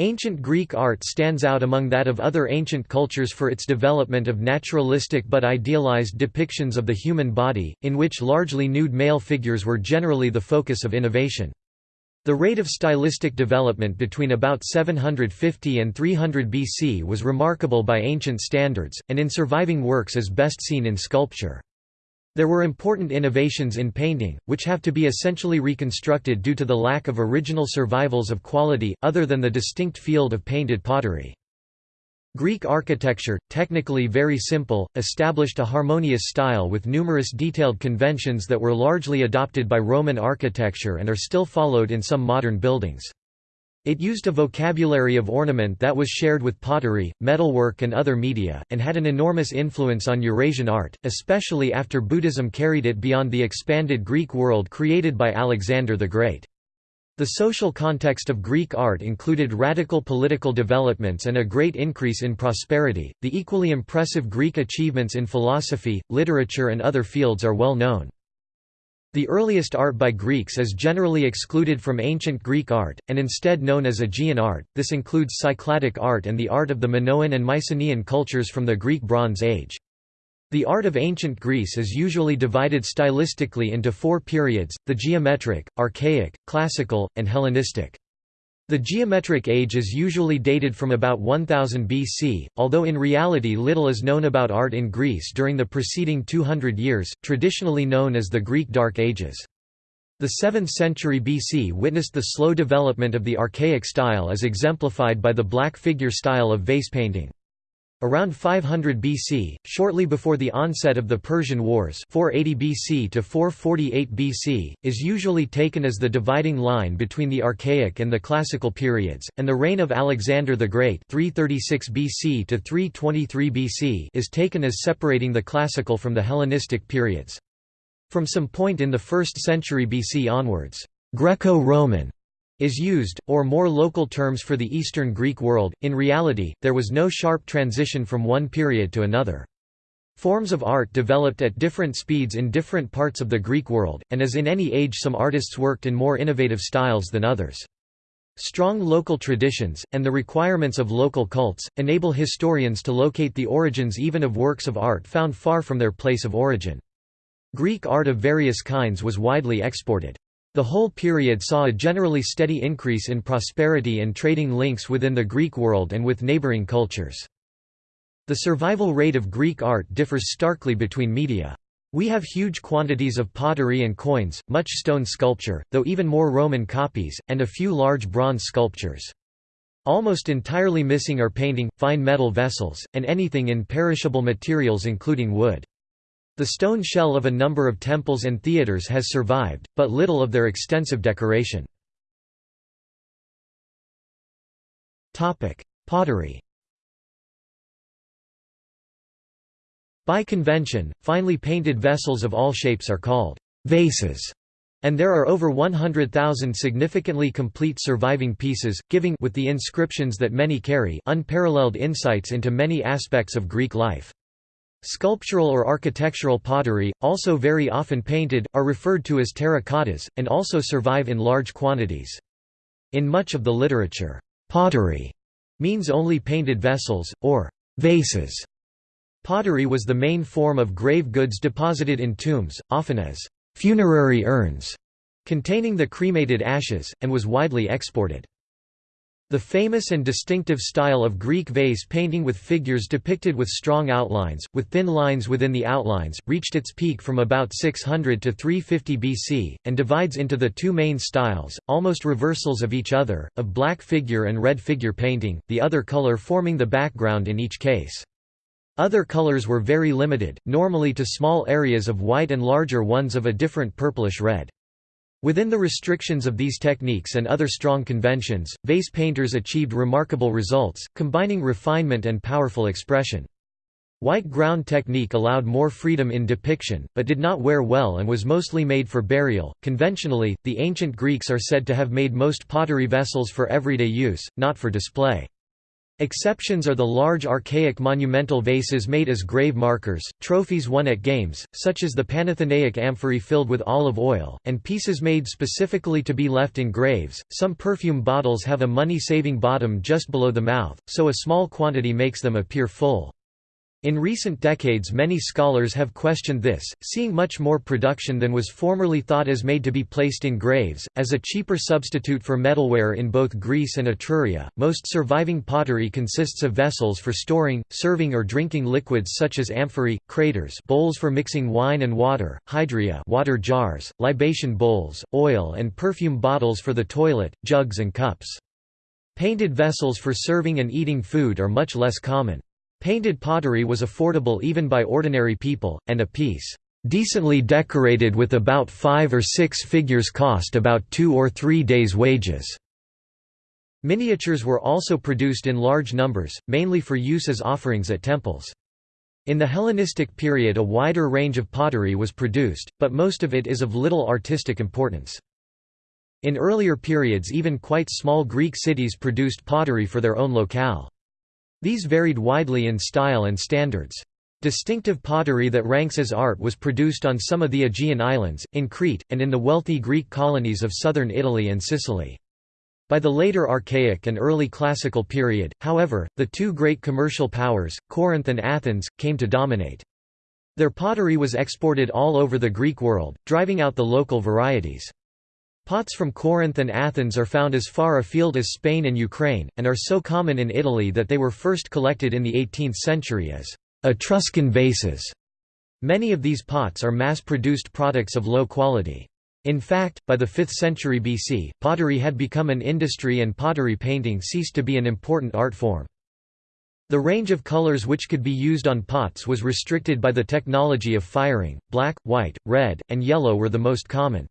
Ancient Greek art stands out among that of other ancient cultures for its development of naturalistic but idealized depictions of the human body, in which largely nude male figures were generally the focus of innovation. The rate of stylistic development between about 750 and 300 BC was remarkable by ancient standards, and in surviving works is best seen in sculpture. There were important innovations in painting, which have to be essentially reconstructed due to the lack of original survivals of quality, other than the distinct field of painted pottery. Greek architecture, technically very simple, established a harmonious style with numerous detailed conventions that were largely adopted by Roman architecture and are still followed in some modern buildings. It used a vocabulary of ornament that was shared with pottery, metalwork and other media, and had an enormous influence on Eurasian art, especially after Buddhism carried it beyond the expanded Greek world created by Alexander the Great. The social context of Greek art included radical political developments and a great increase in prosperity. The equally impressive Greek achievements in philosophy, literature, and other fields are well known. The earliest art by Greeks is generally excluded from ancient Greek art, and instead known as Aegean art. This includes Cycladic art and the art of the Minoan and Mycenaean cultures from the Greek Bronze Age. The art of ancient Greece is usually divided stylistically into four periods, the geometric, archaic, classical, and Hellenistic. The geometric age is usually dated from about 1000 BC, although in reality little is known about art in Greece during the preceding 200 years, traditionally known as the Greek Dark Ages. The 7th century BC witnessed the slow development of the archaic style as exemplified by the black figure style of vase painting. Around 500 BC, shortly before the onset of the Persian Wars 480 BC to 448 BC, is usually taken as the dividing line between the Archaic and the Classical periods, and the reign of Alexander the Great 336 BC to 323 BC is taken as separating the Classical from the Hellenistic periods. From some point in the 1st century BC onwards, Greco-Roman is used, or more local terms for the Eastern Greek world. In reality, there was no sharp transition from one period to another. Forms of art developed at different speeds in different parts of the Greek world, and as in any age some artists worked in more innovative styles than others. Strong local traditions, and the requirements of local cults, enable historians to locate the origins even of works of art found far from their place of origin. Greek art of various kinds was widely exported. The whole period saw a generally steady increase in prosperity and trading links within the Greek world and with neighboring cultures. The survival rate of Greek art differs starkly between media. We have huge quantities of pottery and coins, much stone sculpture, though even more Roman copies, and a few large bronze sculptures. Almost entirely missing are painting, fine metal vessels, and anything in perishable materials including wood. The stone shell of a number of temples and theatres has survived, but little of their extensive decoration. Pottery By convention, finely painted vessels of all shapes are called vases, and there are over 100,000 significantly complete surviving pieces, giving with the inscriptions that many carry unparalleled insights into many aspects of Greek life. Sculptural or architectural pottery, also very often painted, are referred to as terracottas, and also survive in large quantities. In much of the literature, pottery means only painted vessels, or vases. Pottery was the main form of grave goods deposited in tombs, often as funerary urns, containing the cremated ashes, and was widely exported. The famous and distinctive style of Greek vase painting with figures depicted with strong outlines, with thin lines within the outlines, reached its peak from about 600 to 350 BC, and divides into the two main styles, almost reversals of each other, of black figure and red figure painting, the other color forming the background in each case. Other colors were very limited, normally to small areas of white and larger ones of a different purplish red. Within the restrictions of these techniques and other strong conventions, vase painters achieved remarkable results, combining refinement and powerful expression. White ground technique allowed more freedom in depiction, but did not wear well and was mostly made for burial. Conventionally, the ancient Greeks are said to have made most pottery vessels for everyday use, not for display. Exceptions are the large archaic monumental vases made as grave markers, trophies won at games, such as the Panathenaic amphorae filled with olive oil, and pieces made specifically to be left in graves. Some perfume bottles have a money saving bottom just below the mouth, so a small quantity makes them appear full. In recent decades many scholars have questioned this, seeing much more production than was formerly thought as made to be placed in graves, as a cheaper substitute for metalware in both Greece and Etruria. Most surviving pottery consists of vessels for storing, serving or drinking liquids such as amphorae, craters bowls for mixing wine and water, hydria water jars, libation bowls, oil and perfume bottles for the toilet, jugs and cups. Painted vessels for serving and eating food are much less common. Painted pottery was affordable even by ordinary people, and a piece, "...decently decorated with about five or six figures cost about two or three days' wages." Miniatures were also produced in large numbers, mainly for use as offerings at temples. In the Hellenistic period a wider range of pottery was produced, but most of it is of little artistic importance. In earlier periods even quite small Greek cities produced pottery for their own locale. These varied widely in style and standards. Distinctive pottery that ranks as art was produced on some of the Aegean islands, in Crete, and in the wealthy Greek colonies of southern Italy and Sicily. By the later Archaic and early Classical period, however, the two great commercial powers, Corinth and Athens, came to dominate. Their pottery was exported all over the Greek world, driving out the local varieties. Pots from Corinth and Athens are found as far afield as Spain and Ukraine, and are so common in Italy that they were first collected in the 18th century as Etruscan vases. Many of these pots are mass-produced products of low quality. In fact, by the 5th century BC, pottery had become an industry and pottery painting ceased to be an important art form. The range of colors which could be used on pots was restricted by the technology of firing, black, white, red, and yellow were the most common.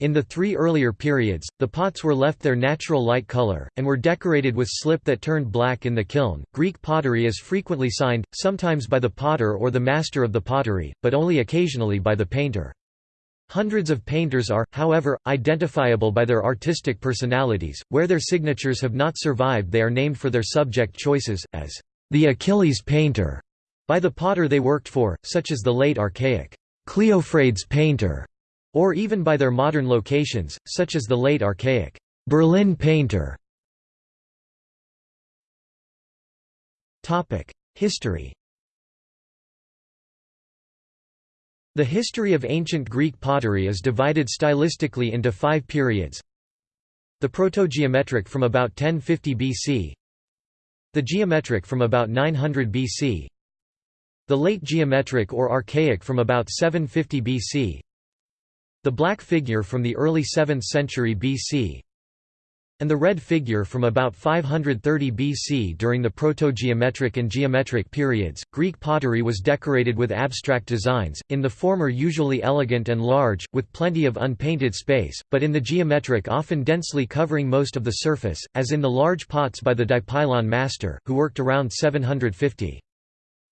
In the three earlier periods, the pots were left their natural light color, and were decorated with slip that turned black in the kiln. Greek pottery is frequently signed, sometimes by the potter or the master of the pottery, but only occasionally by the painter. Hundreds of painters are, however, identifiable by their artistic personalities. Where their signatures have not survived, they are named for their subject choices, as the Achilles painter by the potter they worked for, such as the late archaic Cleophrades painter or even by their modern locations, such as the late archaic Berlin painter. History The history of ancient Greek pottery is divided stylistically into five periods. The proto-geometric from about 1050 BC The geometric from about 900 BC The late geometric or archaic from about 750 BC the black figure from the early 7th century BC and the red figure from about 530 BC during the proto-geometric and geometric periods. Greek pottery was decorated with abstract designs, in the former usually elegant and large, with plenty of unpainted space, but in the geometric often densely covering most of the surface, as in the large pots by the Dipylon master, who worked around 750.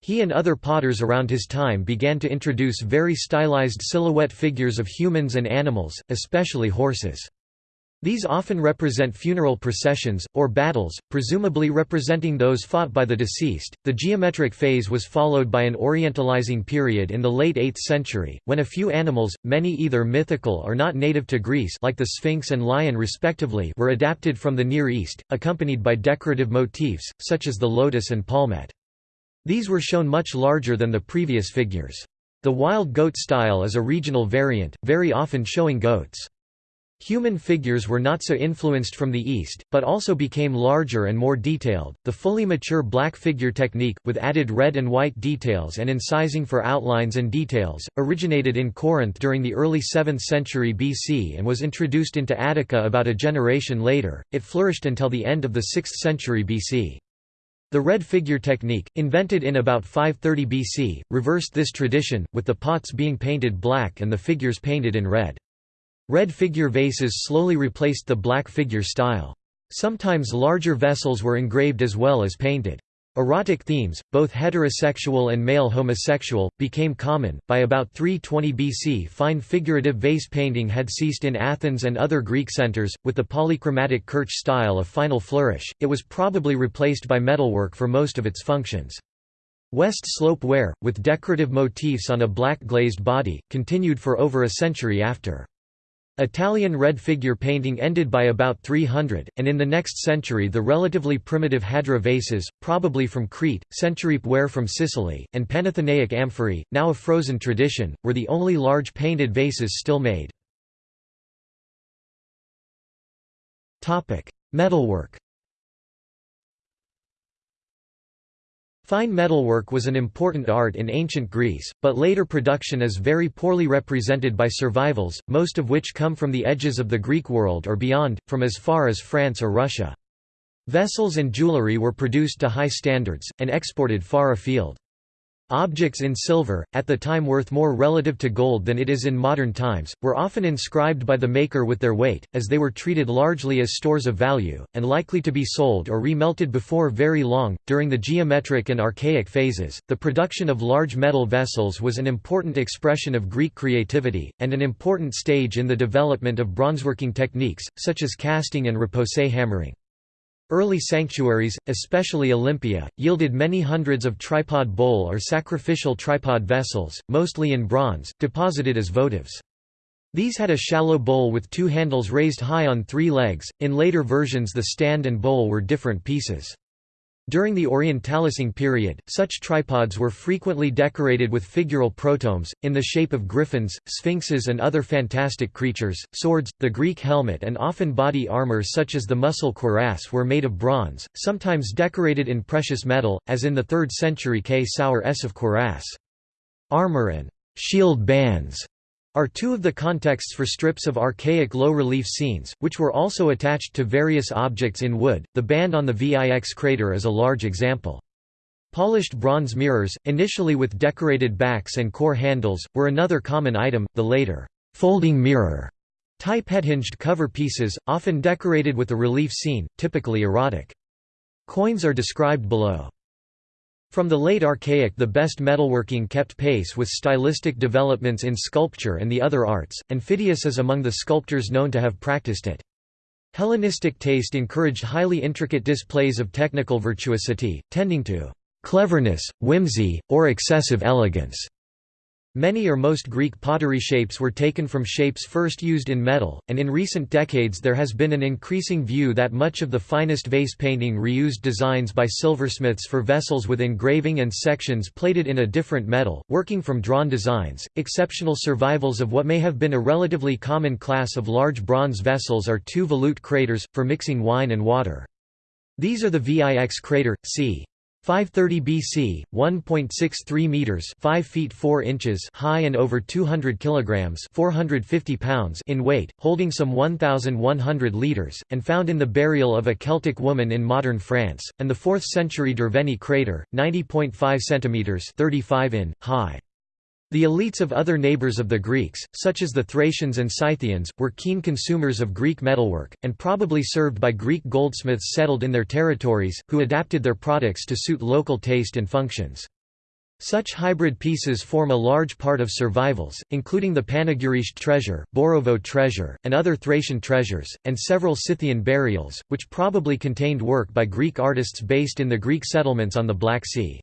He and other potters around his time began to introduce very stylized silhouette figures of humans and animals, especially horses. These often represent funeral processions, or battles, presumably representing those fought by the deceased. The geometric phase was followed by an orientalizing period in the late 8th century, when a few animals, many either mythical or not native to Greece like the Sphinx and lion respectively were adapted from the Near East, accompanied by decorative motifs, such as the lotus and palmette. These were shown much larger than the previous figures. The wild goat style is a regional variant, very often showing goats. Human figures were not so influenced from the East, but also became larger and more detailed. The fully mature black figure technique, with added red and white details and incising for outlines and details, originated in Corinth during the early 7th century BC and was introduced into Attica about a generation later. It flourished until the end of the 6th century BC. The red figure technique, invented in about 530 BC, reversed this tradition, with the pots being painted black and the figures painted in red. Red figure vases slowly replaced the black figure style. Sometimes larger vessels were engraved as well as painted. Erotic themes, both heterosexual and male homosexual, became common. By about 320 BC, fine figurative vase painting had ceased in Athens and other Greek centers, with the polychromatic Kerch style a final flourish. It was probably replaced by metalwork for most of its functions. West slope ware, with decorative motifs on a black glazed body, continued for over a century after. Italian red figure painting ended by about 300, and in the next Centuripe the relatively primitive Hadra vases, probably from Crete, century ware from Sicily, and Panathenaic amphorae, now a frozen tradition, were the only large painted vases still made. Metalwork Fine metalwork was an important art in ancient Greece, but later production is very poorly represented by survivals, most of which come from the edges of the Greek world or beyond, from as far as France or Russia. Vessels and jewellery were produced to high standards, and exported far afield. Objects in silver, at the time worth more relative to gold than it is in modern times, were often inscribed by the maker with their weight, as they were treated largely as stores of value, and likely to be sold or remelted before very long. During the geometric and archaic phases, the production of large metal vessels was an important expression of Greek creativity, and an important stage in the development of bronzeworking techniques, such as casting and repoussé hammering. Early sanctuaries, especially Olympia, yielded many hundreds of tripod bowl or sacrificial tripod vessels, mostly in bronze, deposited as votives. These had a shallow bowl with two handles raised high on three legs, in later versions the stand and bowl were different pieces. During the Orientalising period, such tripods were frequently decorated with figural protomes, in the shape of griffins, sphinxes and other fantastic creatures, swords, the Greek helmet and often body armor such as the muscle cuirass were made of bronze, sometimes decorated in precious metal, as in the 3rd century Ksour Essaf cuirass. Armor and shield bands are two of the contexts for strips of archaic low-relief scenes, which were also attached to various objects in wood. The band on the Vix crater is a large example. Polished bronze mirrors, initially with decorated backs and core handles, were another common item, the later folding mirror type head-hinged cover pieces, often decorated with a relief scene, typically erotic. Coins are described below. From the late Archaic the best metalworking kept pace with stylistic developments in sculpture and the other arts, and Phidias is among the sculptors known to have practiced it. Hellenistic taste encouraged highly intricate displays of technical virtuosity, tending to cleverness, whimsy, or excessive elegance. Many or most Greek pottery shapes were taken from shapes first used in metal, and in recent decades there has been an increasing view that much of the finest vase painting reused designs by silversmiths for vessels with engraving and sections plated in a different metal, working from drawn designs. Exceptional survivals of what may have been a relatively common class of large bronze vessels are two volute craters, for mixing wine and water. These are the Vix crater, c. 530 BC, 1.63 meters, 5 feet 4 inches high and over 200 kilograms, 450 pounds in weight, holding some 1100 liters, and found in the burial of a Celtic woman in modern France, and the 4th century Derveni crater, 90.5 centimeters, 35 in high. The elites of other neighbors of the Greeks, such as the Thracians and Scythians, were keen consumers of Greek metalwork, and probably served by Greek goldsmiths settled in their territories, who adapted their products to suit local taste and functions. Such hybrid pieces form a large part of survivals, including the Panagyurishte treasure, Borovo treasure, and other Thracian treasures, and several Scythian burials, which probably contained work by Greek artists based in the Greek settlements on the Black Sea.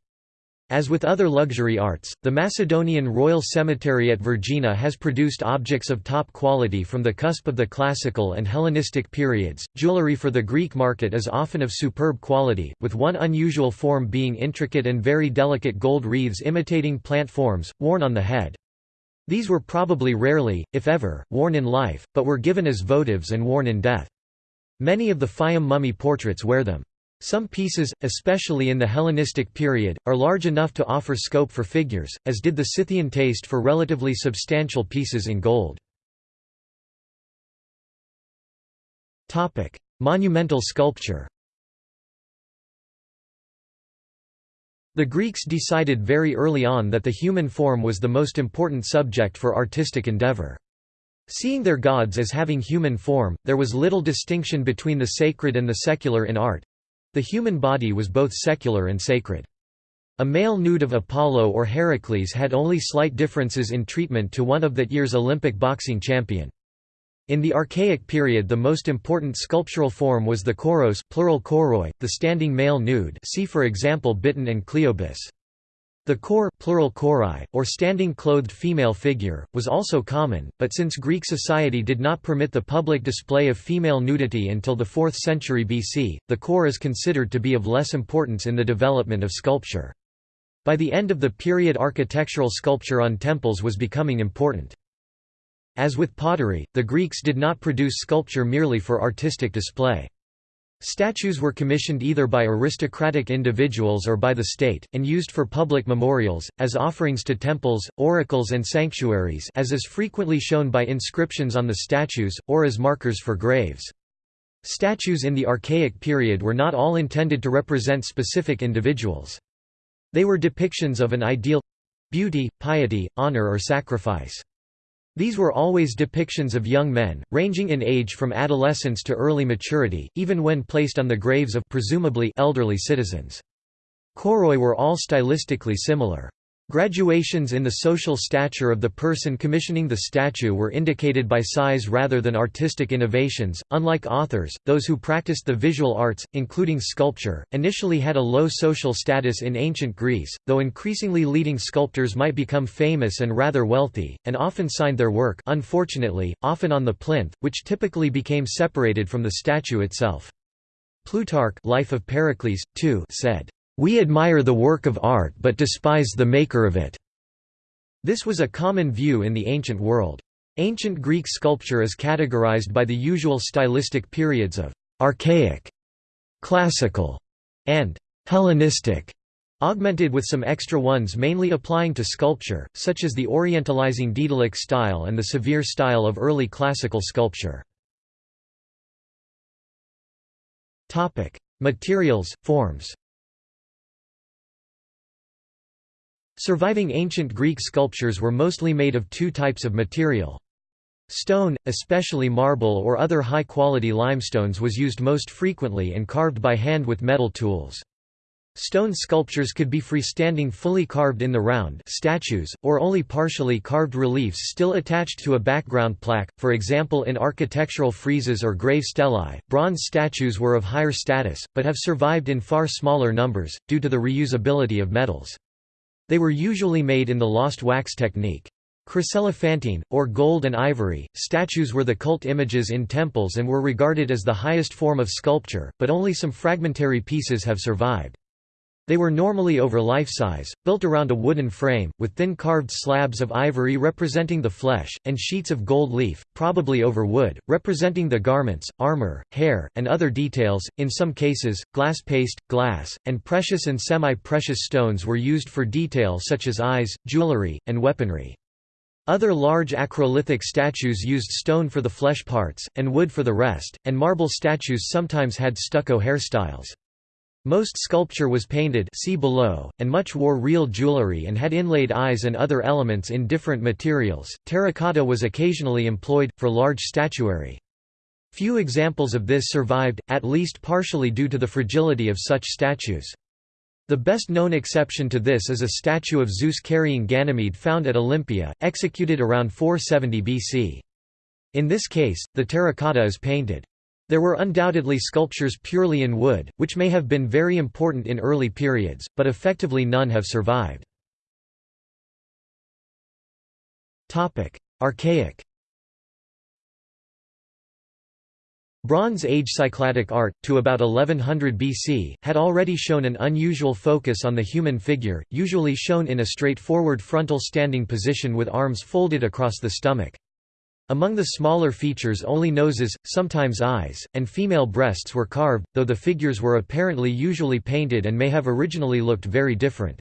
As with other luxury arts, the Macedonian Royal Cemetery at Vergina has produced objects of top quality from the cusp of the Classical and Hellenistic periods. Jewelry for the Greek market is often of superb quality, with one unusual form being intricate and very delicate gold wreaths imitating plant forms, worn on the head. These were probably rarely, if ever, worn in life, but were given as votives and worn in death. Many of the Fayum mummy portraits wear them. Some pieces, especially in the Hellenistic period, are large enough to offer scope for figures, as did the Scythian taste for relatively substantial pieces in gold. Monumental sculpture The Greeks decided very early on that the human form was the most important subject for artistic endeavor. Seeing their gods as having human form, there was little distinction between the sacred and the secular in art, The human body was both secular and sacred. A male nude of Apollo or Heracles had only slight differences in treatment to one of that year's Olympic boxing champion. In the Archaic period the most important sculptural form was the kouros plural kouroi, the standing male nude see for example Biton and Cleobis. The kore plural korai, or standing clothed female figure, was also common, but since Greek society did not permit the public display of female nudity until the 4th century BC, the kore is considered to be of less importance in the development of sculpture. By the end of the period architectural sculpture on temples was becoming important. As with pottery, the Greeks did not produce sculpture merely for artistic display. Statues were commissioned either by aristocratic individuals or by the state, and used for public memorials, as offerings to temples, oracles and sanctuaries as is frequently shown by inscriptions on the statues, or as markers for graves. Statues in the Archaic period were not all intended to represent specific individuals. They were depictions of an ideal—beauty, piety, honor or sacrifice. These were always depictions of young men, ranging in age from adolescence to early maturity, even when placed on the graves of presumably elderly citizens. Kouroi were all stylistically similar. Graduations in the social stature of the person commissioning the statue were indicated by size rather than artistic innovations. Unlike authors, those who practiced the visual arts, including sculpture, initially had a low social status in ancient Greece, though increasingly leading sculptors might become famous and rather wealthy, and often signed their work unfortunately, often on the plinth, which typically became separated from the statue itself. Plutarch Life of Pericles, too, said, we admire the work of art but despise the maker of it." This was a common view in the ancient world. Ancient Greek sculpture is categorized by the usual stylistic periods of «archaic», «classical» and «Hellenistic», augmented with some extra ones mainly applying to sculpture, such as the orientalizing Daedalic style and the severe style of early classical sculpture. Materials, forms Surviving ancient Greek sculptures were mostly made of two types of material. Stone, especially marble or other high-quality limestones was used most frequently and carved by hand with metal tools. Stone sculptures could be freestanding fully carved in the round statues, or only partially carved reliefs still attached to a background plaque, for example in architectural friezes or grave stelae. Bronze statues were of higher status, but have survived in far smaller numbers, due to the reusability of metals. They were usually made in the lost wax technique. Chryselephantine, or gold and ivory, statues were the cult images in temples and were regarded as the highest form of sculpture, but only some fragmentary pieces have survived. They were normally over life-size, built around a wooden frame, with thin carved slabs of ivory representing the flesh, and sheets of gold leaf, probably over wood, representing the garments, armor, hair, and other details. In some cases, glass paste, glass, and precious and semi-precious stones were used for detail such as eyes, jewelry, and weaponry. Other large acrolithic statues used stone for the flesh parts, and wood for the rest, and marble statues sometimes had stucco hairstyles. Most sculpture was painted see below, and much wore real jewelry and had inlaid eyes and other elements in different materials. Terracotta was occasionally employed, for large statuary. Few examples of this survived, at least partially due to the fragility of such statues. The best known exception to this is a statue of Zeus carrying Ganymede found at Olympia, executed around 470 BC. In this case, the terracotta is painted. There were undoubtedly sculptures purely in wood, which may have been very important in early periods, but effectively none have survived. Archaic Bronze Age Cycladic art, to about 1100 BC, had already shown an unusual focus on the human figure, usually shown in a straightforward frontal standing position with arms folded across the stomach. Among the smaller features only noses, sometimes eyes, and female breasts were carved, though the figures were apparently usually painted and may have originally looked very different.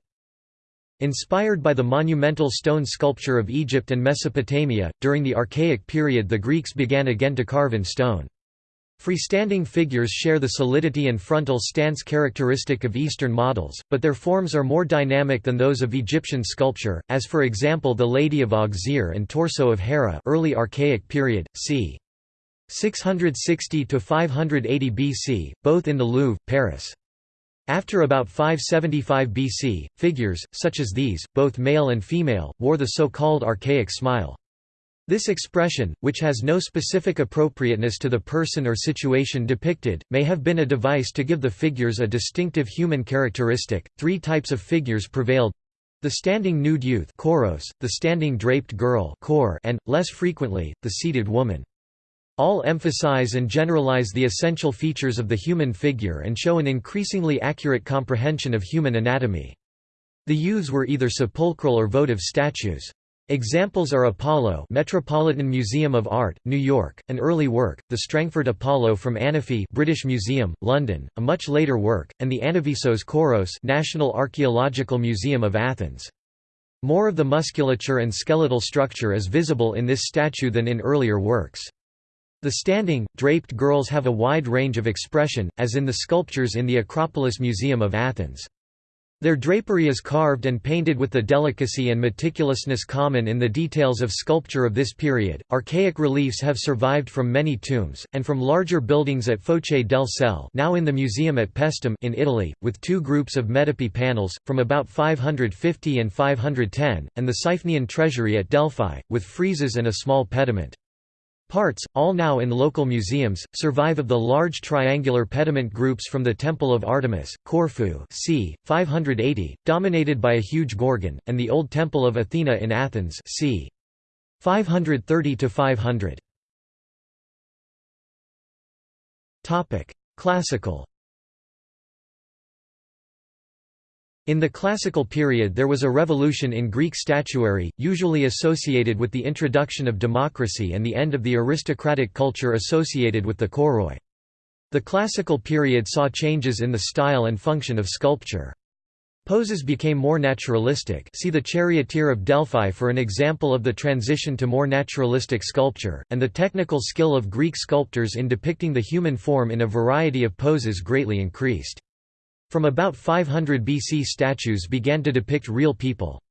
Inspired by the monumental stone sculpture of Egypt and Mesopotamia, during the Archaic period the Greeks began again to carve in stone. Freestanding figures share the solidity and frontal stance characteristic of Eastern models, but their forms are more dynamic than those of Egyptian sculpture, as for example the Lady of Auxerre and Torso of Hera early Archaic period, c. 660–580 BC, both in the Louvre, Paris. After about 575 BC, figures, such as these, both male and female, wore the so-called archaic smile. This expression, which has no specific appropriateness to the person or situation depicted, may have been a device to give the figures a distinctive human characteristic. Three types of figures prevailed the standing nude youth kouros, the standing draped girl kore, and, less frequently, the seated woman. All emphasize and generalize the essential features of the human figure and show an increasingly accurate comprehension of human anatomy. The youths were either sepulchral or votive statues. Examples are Apollo Metropolitan Museum of Art, New York, an early work, the Strangford Apollo from Anafi British Museum, London, a much later work, and the Anavysos Kouros National Archaeological Museum of Athens. More of the musculature and skeletal structure is visible in this statue than in earlier works. The standing, draped girls have a wide range of expression, as in the sculptures in the Acropolis Museum of Athens. Their drapery is carved and painted with the delicacy and meticulousness common in the details of sculpture of this period. Archaic reliefs have survived from many tombs, and from larger buildings at Foce del Sele now in the museum at Paestum in Italy, with two groups of metope panels, from about 550 and 510, and the Siphnian treasury at Delphi, with friezes and a small pediment. Parts, all now in local museums, survive of the large triangular pediment groups from the Temple of Artemis, Corfu c. 580, dominated by a huge gorgon, and the Old Temple of Athena in Athens c. 530–500. Classical In the Classical period there was a revolution in Greek statuary, usually associated with the introduction of democracy and the end of the aristocratic culture associated with the kouroi. The Classical period saw changes in the style and function of sculpture. Poses became more naturalistic see the Charioteer of Delphi for an example of the transition to more naturalistic sculpture, and the technical skill of Greek sculptors in depicting the human form in a variety of poses greatly increased. From about 500 BC statues began to depict real people.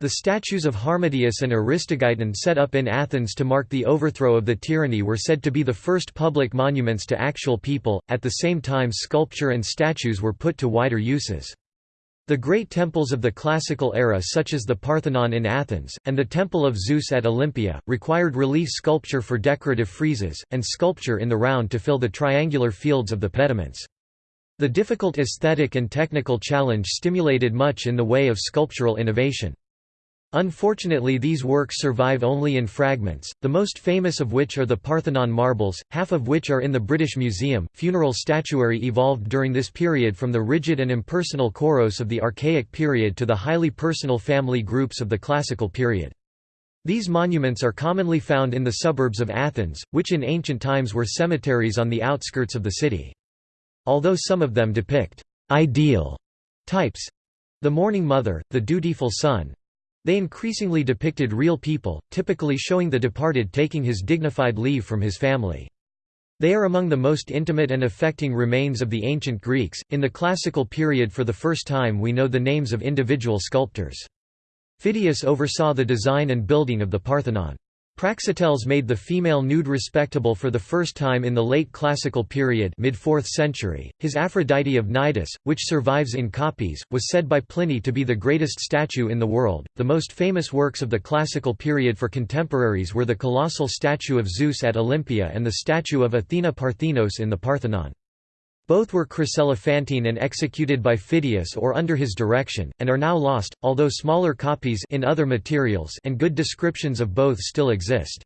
The statues of Harmodius and Aristogeiton set up in Athens to mark the overthrow of the tyranny were said to be the first public monuments to actual people, at the same time sculpture and statues were put to wider uses. The great temples of the classical era such as the Parthenon in Athens, and the Temple of Zeus at Olympia, required relief sculpture for decorative friezes, and sculpture in the round to fill the triangular fields of the pediments. The difficult aesthetic and technical challenge stimulated much in the way of sculptural innovation. Unfortunately these works survive only in fragments, the most famous of which are the Parthenon marbles, half of which are in the British Museum. Funeral statuary evolved during this period from the rigid and impersonal kouros of the Archaic period to the highly personal family groups of the Classical period. These monuments are commonly found in the suburbs of Athens, which in ancient times were cemeteries on the outskirts of the city. Although some of them depict ideal types the mourning mother, the dutiful son they increasingly depicted real people, typically showing the departed taking his dignified leave from his family. They are among the most intimate and affecting remains of the ancient Greeks. In the classical period, for the first time, we know the names of individual sculptors. Phidias oversaw the design and building of the Parthenon. Praxiteles made the female nude respectable for the first time in the late classical period mid-4th century. His Aphrodite of Cnidus, which survives in copies, was said by Pliny to be the greatest statue in the world. The most famous works of the classical period for contemporaries were the colossal statue of Zeus at Olympia and the statue of Athena Parthenos in the Parthenon. Both were chryselephantine and executed by Phidias or under his direction, and are now lost, although smaller copies in other materials and good descriptions of both still exist.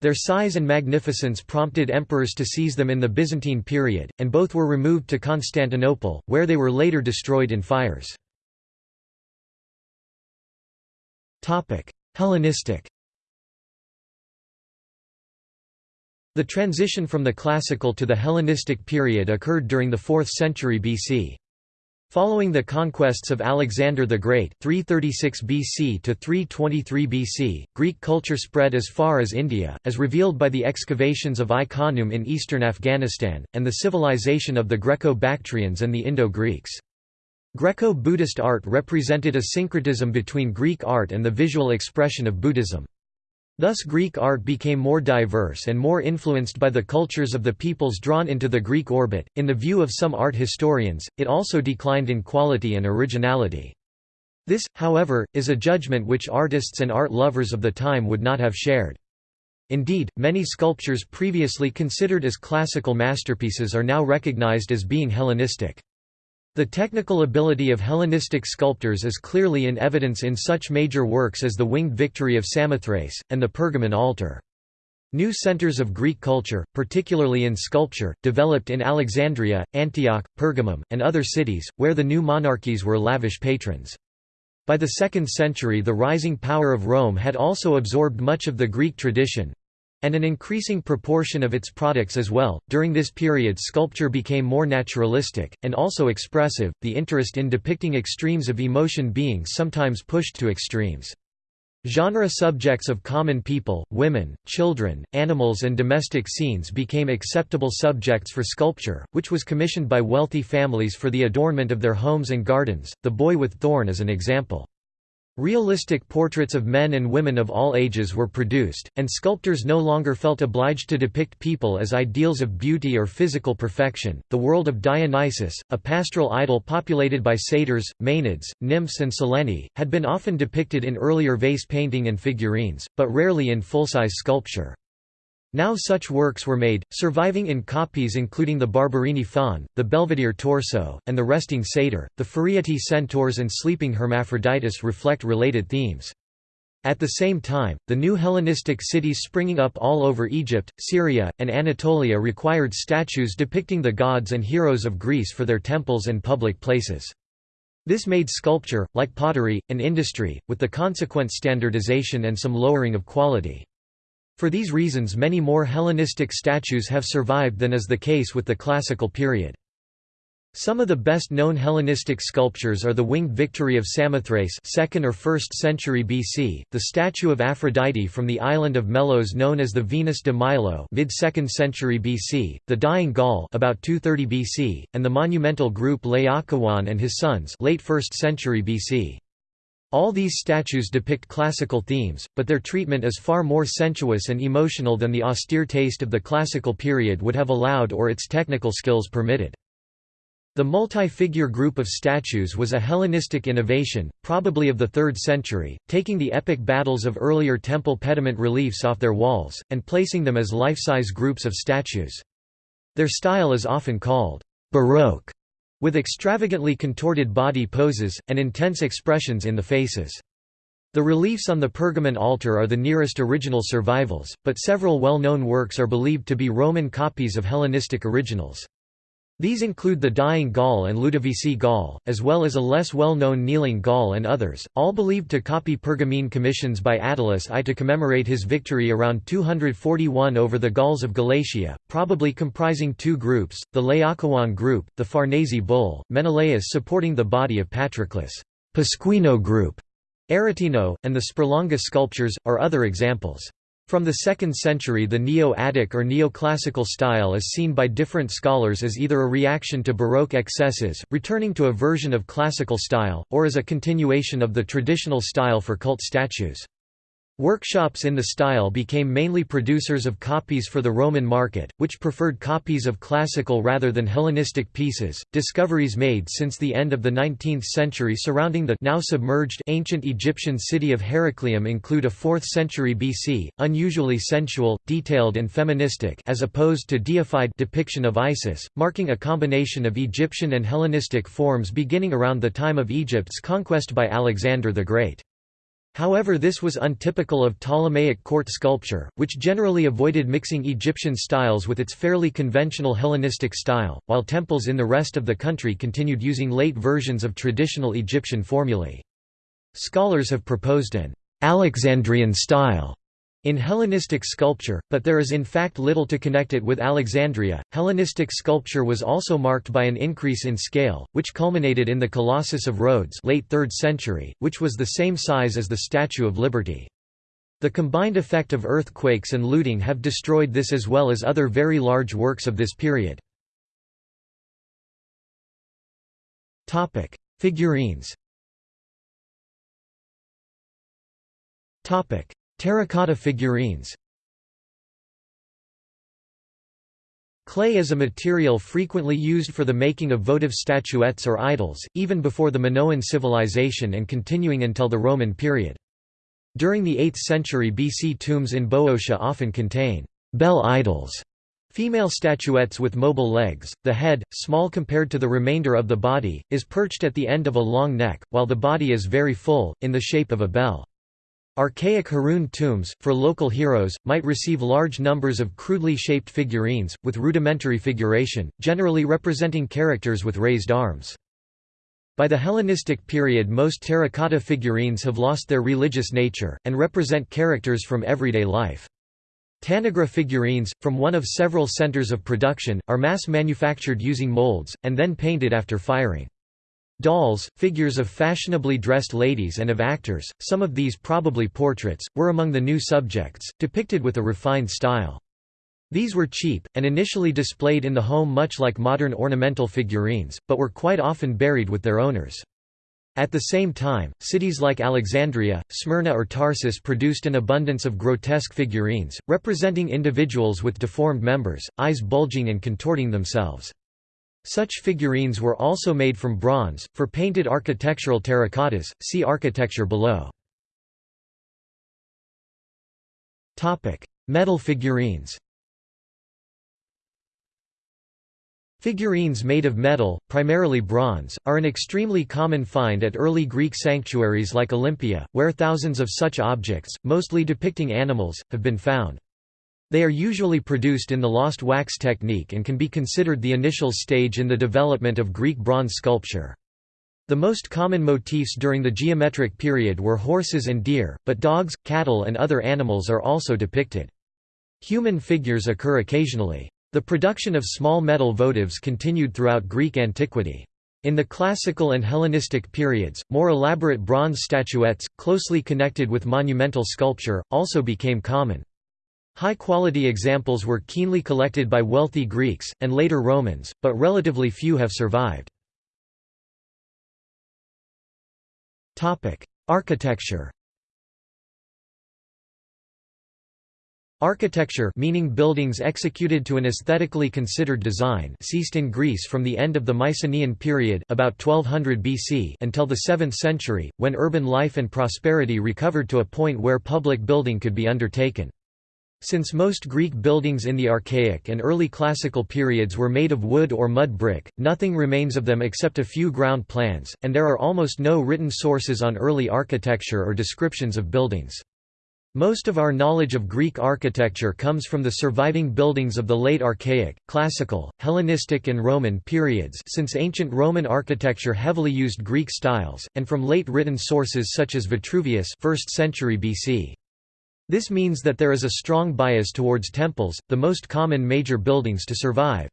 Their size and magnificence prompted emperors to seize them in the Byzantine period, and both were removed to Constantinople, where they were later destroyed in fires. Hellenistic The transition from the Classical to the Hellenistic period occurred during the 4th century BC. Following the conquests of Alexander the Great 336 BC to 323 BC, Greek culture spread as far as India, as revealed by the excavations of Ai-Khanoum in eastern Afghanistan, and the civilization of the Greco-Bactrians and the Indo-Greeks. Greco-Buddhist art represented a syncretism between Greek art and the visual expression of Buddhism. Thus Greek art became more diverse and more influenced by the cultures of the peoples drawn into the Greek orbit. In the view of some art historians, it also declined in quality and originality. This, however, is a judgment which artists and art lovers of the time would not have shared. Indeed, many sculptures previously considered as classical masterpieces are now recognized as being Hellenistic. The technical ability of Hellenistic sculptors is clearly in evidence in such major works as the Winged Victory of Samothrace, and the Pergamon altar. New centers of Greek culture, particularly in sculpture, developed in Alexandria, Antioch, Pergamum, and other cities, where the new monarchies were lavish patrons. By the 2nd century the rising power of Rome had also absorbed much of the Greek tradition, and an increasing proportion of its products as well. During this period, sculpture became more naturalistic, and also expressive, the interest in depicting extremes of emotion being sometimes pushed to extremes. Genre subjects of common people, women, children, animals, and domestic scenes became acceptable subjects for sculpture, which was commissioned by wealthy families for the adornment of their homes and gardens. The Boy with Thorn is an example. Realistic portraits of men and women of all ages were produced, and sculptors no longer felt obliged to depict people as ideals of beauty or physical perfection. The world of Dionysus, a pastoral idol populated by satyrs, maenads, nymphs, and sileni, had been often depicted in earlier vase painting and figurines, but rarely in full-size sculpture. Now such works were made, surviving in copies including the Barberini faun, the Belvedere torso, and the resting satyr. The Furietti centaurs and sleeping Hermaphroditus reflect related themes. At the same time, the new Hellenistic cities springing up all over Egypt, Syria, and Anatolia required statues depicting the gods and heroes of Greece for their temples and public places. This made sculpture, like pottery, an industry, with the consequent standardization and some lowering of quality. For these reasons many more Hellenistic statues have survived than is the case with the classical period. Some of the best-known Hellenistic sculptures are the Winged Victory of Samothrace 2nd or 1st century BC, the statue of Aphrodite from the island of Melos known as the Venus de Milo mid-2nd century BC, the Dying Gaul about 230 BC, and the monumental group Laocoon and his sons late 1st century BC. All these statues depict classical themes, but their treatment is far more sensuous and emotional than the austere taste of the classical period would have allowed or its technical skills permitted. The multi-figure group of statues was a Hellenistic innovation, probably of the 3rd century, taking the epic battles of earlier temple pediment reliefs off their walls, and placing them as life-size groups of statues. Their style is often called «Baroque», with extravagantly contorted body poses, and intense expressions in the faces. The reliefs on the Pergamon altar are the nearest original survivals, but several well-known works are believed to be Roman copies of Hellenistic originals. These include the Dying Gaul and Ludovisi Gaul, as well as a less well-known Kneeling Gaul and others, all believed to copy Pergamene commissions by Attalus I to commemorate his victory around 241 over the Gauls of Galatia, probably comprising two groups, the Laocoon group, the Farnese bull, Menelaus supporting the body of Patroclus, Pasquino group, Arrotino, and the Sperlonga sculptures, are other examples. From the 2nd century the Neo-Attic or Neoclassical style is seen by different scholars as either a reaction to Baroque excesses, returning to a version of classical style, or as a continuation of the traditional style for cult statues. Workshops in the style became mainly producers of copies for the Roman market, which preferred copies of classical rather than Hellenistic pieces. Discoveries made since the end of the 19th century surrounding the now submerged ancient Egyptian city of Heracleium include a 4th century BC, unusually sensual, detailed and feministic as opposed to deified depiction of Isis, marking a combination of Egyptian and Hellenistic forms beginning around the time of Egypt's conquest by Alexander the Great. However this was untypical of Ptolemaic court sculpture, which generally avoided mixing Egyptian styles with its fairly conventional Hellenistic style, while temples in the rest of the country continued using late versions of traditional Egyptian formulae. Scholars have proposed an Alexandrian style in Hellenistic sculpture, but there is in fact little to connect it with Alexandria. Hellenistic sculpture was also marked by an increase in scale, which culminated in the Colossus of Rhodes, late 3rd century, which was the same size as the Statue of Liberty. The combined effect of earthquakes and looting have destroyed this as well as other very large works of this period. Topic: Figurines. Topic: Terracotta figurines Clay is a material frequently used for the making of votive statuettes or idols, even before the Minoan civilization and continuing until the Roman period. During the 8th century BC tombs in Boeotia often contain bell idols, female statuettes with mobile legs. The head, small compared to the remainder of the body, is perched at the end of a long neck, while the body is very full, in the shape of a bell. Archaic heroon tombs, for local heroes, might receive large numbers of crudely shaped figurines, with rudimentary figuration, generally representing characters with raised arms. By the Hellenistic period most terracotta figurines have lost their religious nature, and represent characters from everyday life. Tanagra figurines, from one of several centers of production, are mass-manufactured using molds, and then painted after firing. Dolls, figures of fashionably dressed ladies and of actors, some of these probably portraits, were among the new subjects, depicted with a refined style. These were cheap, and initially displayed in the home much like modern ornamental figurines, but were quite often buried with their owners. At the same time, cities like Alexandria, Smyrna or Tarsus produced an abundance of grotesque figurines, representing individuals with deformed members, eyes bulging and contorting themselves. Such figurines were also made from bronze, for painted architectural terracottas, see architecture below. Topic: Metal figurines Figurines made of metal, primarily bronze, are an extremely common find at early Greek sanctuaries like Olympia, where thousands of such objects, mostly depicting animals, have been found. They are usually produced in the lost wax technique and can be considered the initial stage in the development of Greek bronze sculpture. The most common motifs during the geometric period were horses and deer, but dogs, cattle and other animals are also depicted. Human figures occur occasionally. The production of small metal votives continued throughout Greek antiquity. In the Classical and Hellenistic periods, more elaborate bronze statuettes, closely connected with monumental sculpture, also became common. High-quality examples were keenly collected by wealthy Greeks, and later Romans, but relatively few have survived. Architecture Architecture meaning buildings executed to an aesthetically considered design ceased in Greece from the end of the Mycenaean period about 1200 BC until the 7th century, when urban life and prosperity recovered to a point where public building could be undertaken. Since most Greek buildings in the Archaic and early Classical periods were made of wood or mud brick, nothing remains of them except a few ground plans, and there are almost no written sources on early architecture or descriptions of buildings. Most of our knowledge of Greek architecture comes from the surviving buildings of the late Archaic, Classical, Hellenistic and Roman periods since ancient Roman architecture heavily used Greek styles, and from late written sources such as Vitruvius 1st century BC. This means that there is a strong bias towards temples, the most common major buildings to survive.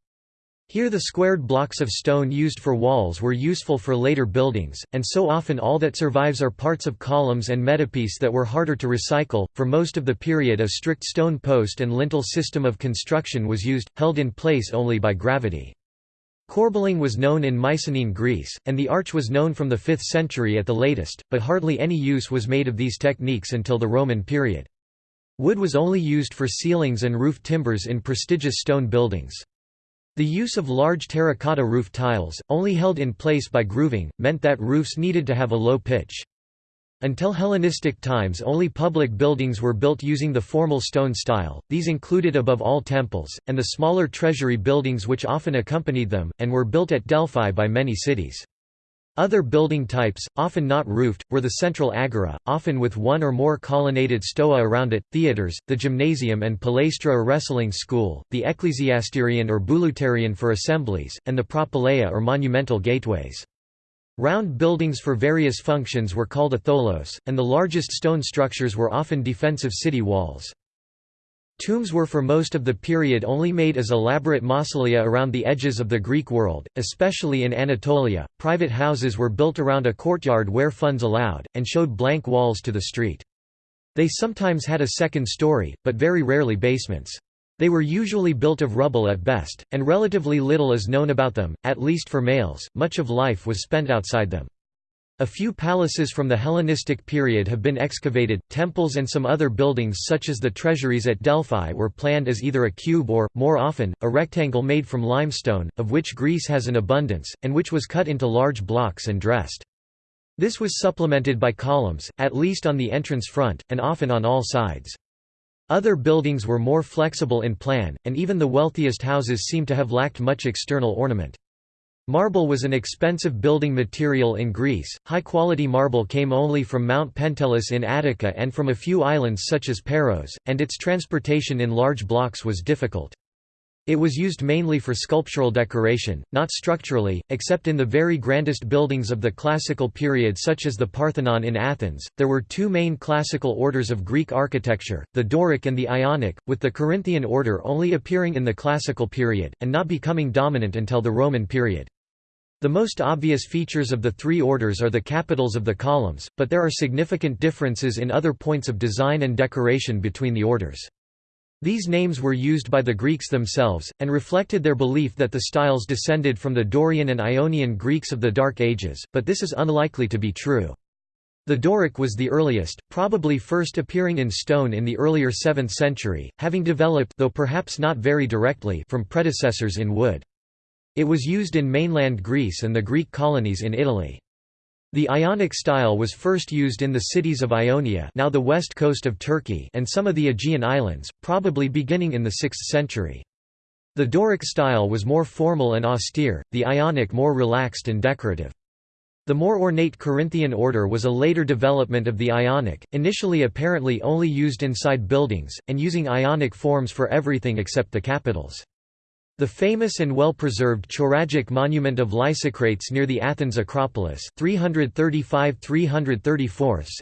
Here the squared blocks of stone used for walls were useful for later buildings, and so often all that survives are parts of columns and metopes that were harder to recycle. For most of the period a strict stone post and lintel system of construction was used, held in place only by gravity. Corbelling was known in Mycenaean Greece, and the arch was known from the 5th century at the latest, but hardly any use was made of these techniques until the Roman period. Wood was only used for ceilings and roof timbers in prestigious stone buildings. The use of large terracotta roof tiles, only held in place by grooving, meant that roofs needed to have a low pitch. Until Hellenistic times only public buildings were built using the formal stone style, these included above all temples, and the smaller treasury buildings which often accompanied them, and were built at Delphi by many cities. Other building types, often not roofed, were the central agora, often with one or more colonnaded stoa around it, theatres, the gymnasium and palaestra or wrestling school, the ecclesiasterion or bouleuterion for assemblies, and the propylaea or monumental gateways. Round buildings for various functions were called a tholos, and the largest stone structures were often defensive city walls. Tombs were for most of the period only made as elaborate mausolea around the edges of the Greek world, especially in Anatolia. Private houses were built around a courtyard where funds allowed, and showed blank walls to the street. They sometimes had a second story, but very rarely basements. They were usually built of rubble at best, and relatively little is known about them, at least for males, much of life was spent outside them. A few palaces from the Hellenistic period have been excavated. Temples and some other buildings, such as the treasuries at Delphi, were planned as either a cube or, more often, a rectangle made from limestone, of which Greece has an abundance, and which was cut into large blocks and dressed. This was supplemented by columns, at least on the entrance front, and often on all sides. Other buildings were more flexible in plan, and even the wealthiest houses seem to have lacked much external ornament. Marble was an expensive building material in Greece. High quality marble came only from Mount Pentelis in Attica and from a few islands such as Paros, and its transportation in large blocks was difficult. It was used mainly for sculptural decoration, not structurally, except in the very grandest buildings of the classical period such as the Parthenon in Athens. There were two main classical orders of Greek architecture, the Doric and the Ionic, with the Corinthian order only appearing in the classical period, and not becoming dominant until the Roman period. The most obvious features of the three orders are the capitals of the columns, but there are significant differences in other points of design and decoration between the orders. These names were used by the Greeks themselves, and reflected their belief that the styles descended from the Dorian and Ionian Greeks of the Dark Ages, but this is unlikely to be true. The Doric was the earliest, probably first appearing in stone in the earlier 7th century, having developed though perhaps not very directly from predecessors in wood. It was used in mainland Greece and the Greek colonies in Italy. The Ionic style was first used in the cities of Ionia now the west coast of Turkey and some of the Aegean islands, probably beginning in the 6th century. The Doric style was more formal and austere, the Ionic more relaxed and decorative. The more ornate Corinthian order was a later development of the Ionic, initially apparently only used inside buildings, and using Ionic forms for everything except the capitals. The famous and well-preserved Choragic monument of Lysicrates near the Athens Acropolis 335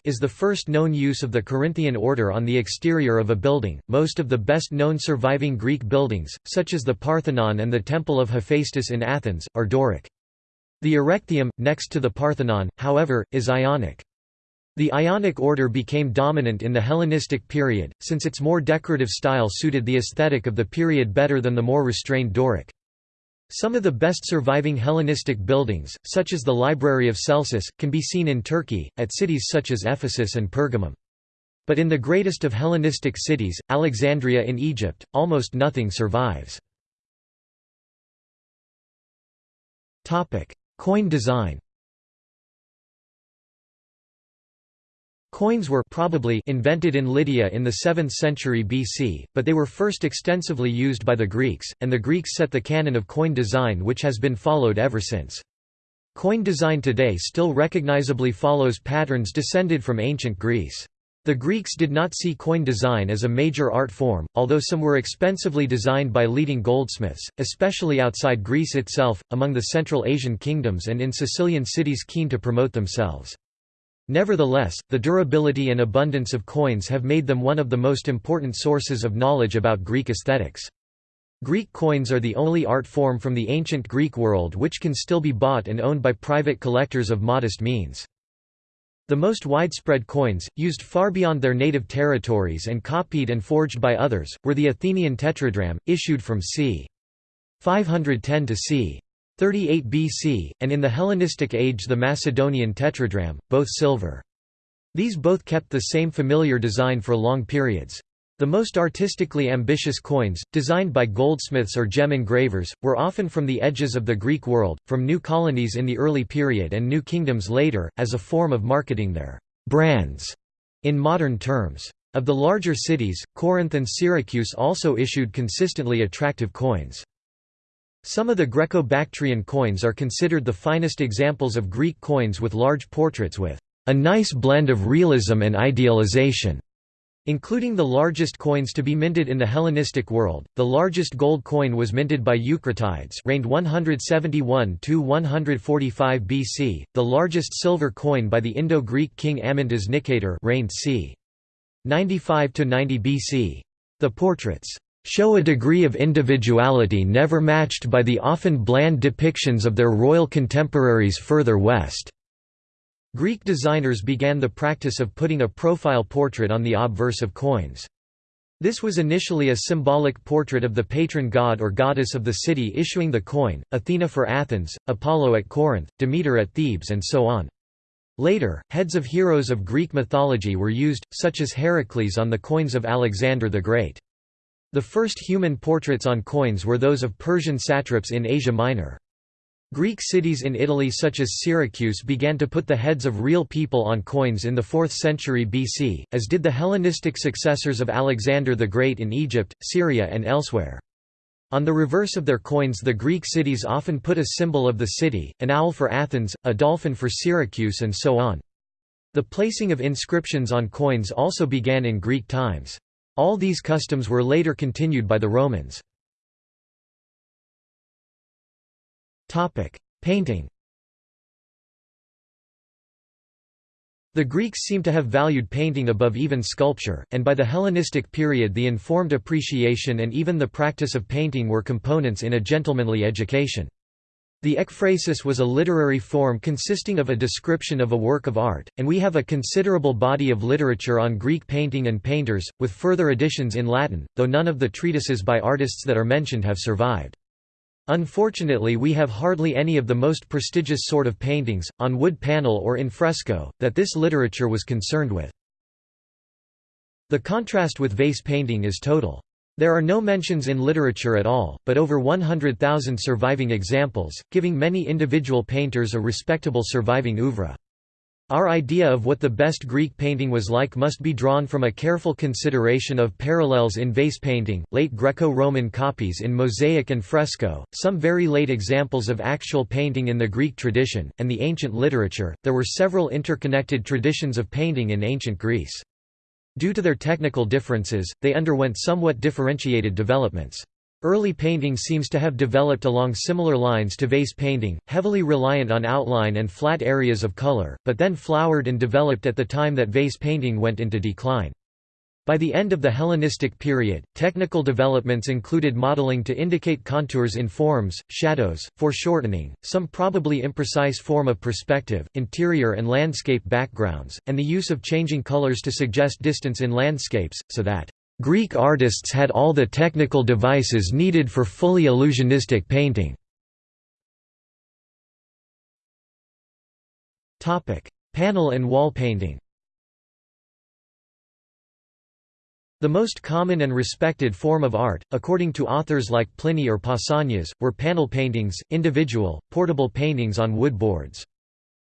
is the first known use of the Corinthian order on the exterior of a building. Most of the best-known surviving Greek buildings, such as the Parthenon and the Temple of Hephaestus in Athens, are Doric. The Erechtheum, next to the Parthenon, however, is Ionic. The Ionic order became dominant in the Hellenistic period, since its more decorative style suited the aesthetic of the period better than the more restrained Doric. Some of the best surviving Hellenistic buildings, such as the Library of Celsus, can be seen in Turkey, at cities such as Ephesus and Pergamum. But in the greatest of Hellenistic cities, Alexandria in Egypt, almost nothing survives. Coin design Coins were probably invented in Lydia in the 7th century BC, but they were first extensively used by the Greeks, and the Greeks set the canon of coin design which has been followed ever since. Coin design today still recognizably follows patterns descended from ancient Greece. The Greeks did not see coin design as a major art form, although some were expensively designed by leading goldsmiths, especially outside Greece itself, among the Central Asian kingdoms and in Sicilian cities keen to promote themselves. Nevertheless, the durability and abundance of coins have made them one of the most important sources of knowledge about Greek aesthetics. Greek coins are the only art form from the ancient Greek world which can still be bought and owned by private collectors of modest means. The most widespread coins, used far beyond their native territories and copied and forged by others, were the Athenian tetradrachm, issued from c. 510 to c. 38 BC, and in the Hellenistic age the Macedonian tetradrachm, both silver. These both kept the same familiar design for long periods. The most artistically ambitious coins, designed by goldsmiths or gem engravers, were often from the edges of the Greek world, from new colonies in the early period and new kingdoms later, as a form of marketing their brands in modern terms. Of the larger cities, Corinth and Syracuse also issued consistently attractive coins. Some of the Greco-Bactrian coins are considered the finest examples of Greek coins with large portraits with a nice blend of realism and idealization. Including the largest coins to be minted in the Hellenistic world, the largest gold coin was minted by Eucratides reigned 171 to 145 BC, the largest silver coin by the Indo-Greek king Amyntas Nicator reigned c. 95 to 90 BC. The portraits show a degree of individuality never matched by the often bland depictions of their royal contemporaries further west. Greek designers began the practice of putting a profile portrait on the obverse of coins. This was initially a symbolic portrait of the patron god or goddess of the city issuing the coin, Athena for Athens, Apollo at Corinth, Demeter at Thebes and so on. Later, heads of heroes of Greek mythology were used, such as Heracles on the coins of Alexander the Great. The first human portraits on coins were those of Persian satraps in Asia Minor. Greek cities in Italy such as Syracuse began to put the heads of real people on coins in the 4th century BC, as did the Hellenistic successors of Alexander the Great in Egypt, Syria and elsewhere. On the reverse of their coins the Greek cities often put a symbol of the city, an owl for Athens, a dolphin for Syracuse and so on. The placing of inscriptions on coins also began in Greek times. All these customs were later continued by the Romans. Painting The Greeks seem to have valued painting above even sculpture, and by the Hellenistic period the informed appreciation and even the practice of painting were components in a gentlemanly education. The ekphrasis was a literary form consisting of a description of a work of art, and we have a considerable body of literature on Greek painting and painters, with further additions in Latin, though none of the treatises by artists that are mentioned have survived. Unfortunately we have hardly any of the most prestigious sort of paintings, on wood panel or in fresco, that this literature was concerned with. The contrast with vase painting is total. There are no mentions in literature at all, but over 100,000 surviving examples, giving many individual painters a respectable surviving oeuvre. Our idea of what the best Greek painting was like must be drawn from a careful consideration of parallels in vase painting, late Greco-Roman copies in mosaic and fresco, some very late examples of actual painting in the Greek tradition, and the ancient literature. There were several interconnected traditions of painting in ancient Greece. Due to their technical differences, they underwent somewhat differentiated developments. Early painting seems to have developed along similar lines to vase painting, heavily reliant on outline and flat areas of color, but then flowered and developed at the time that vase painting went into decline. By the end of the Hellenistic period, technical developments included modeling to indicate contours in forms, shadows, foreshortening, some probably imprecise form of perspective, interior and landscape backgrounds, and the use of changing colors to suggest distance in landscapes, so that Greek artists had all the technical devices needed for fully illusionistic painting. Panel and wall painting The most common and respected form of art, according to authors like Pliny or Pausanias, were panel paintings, individual, portable paintings on wood boards.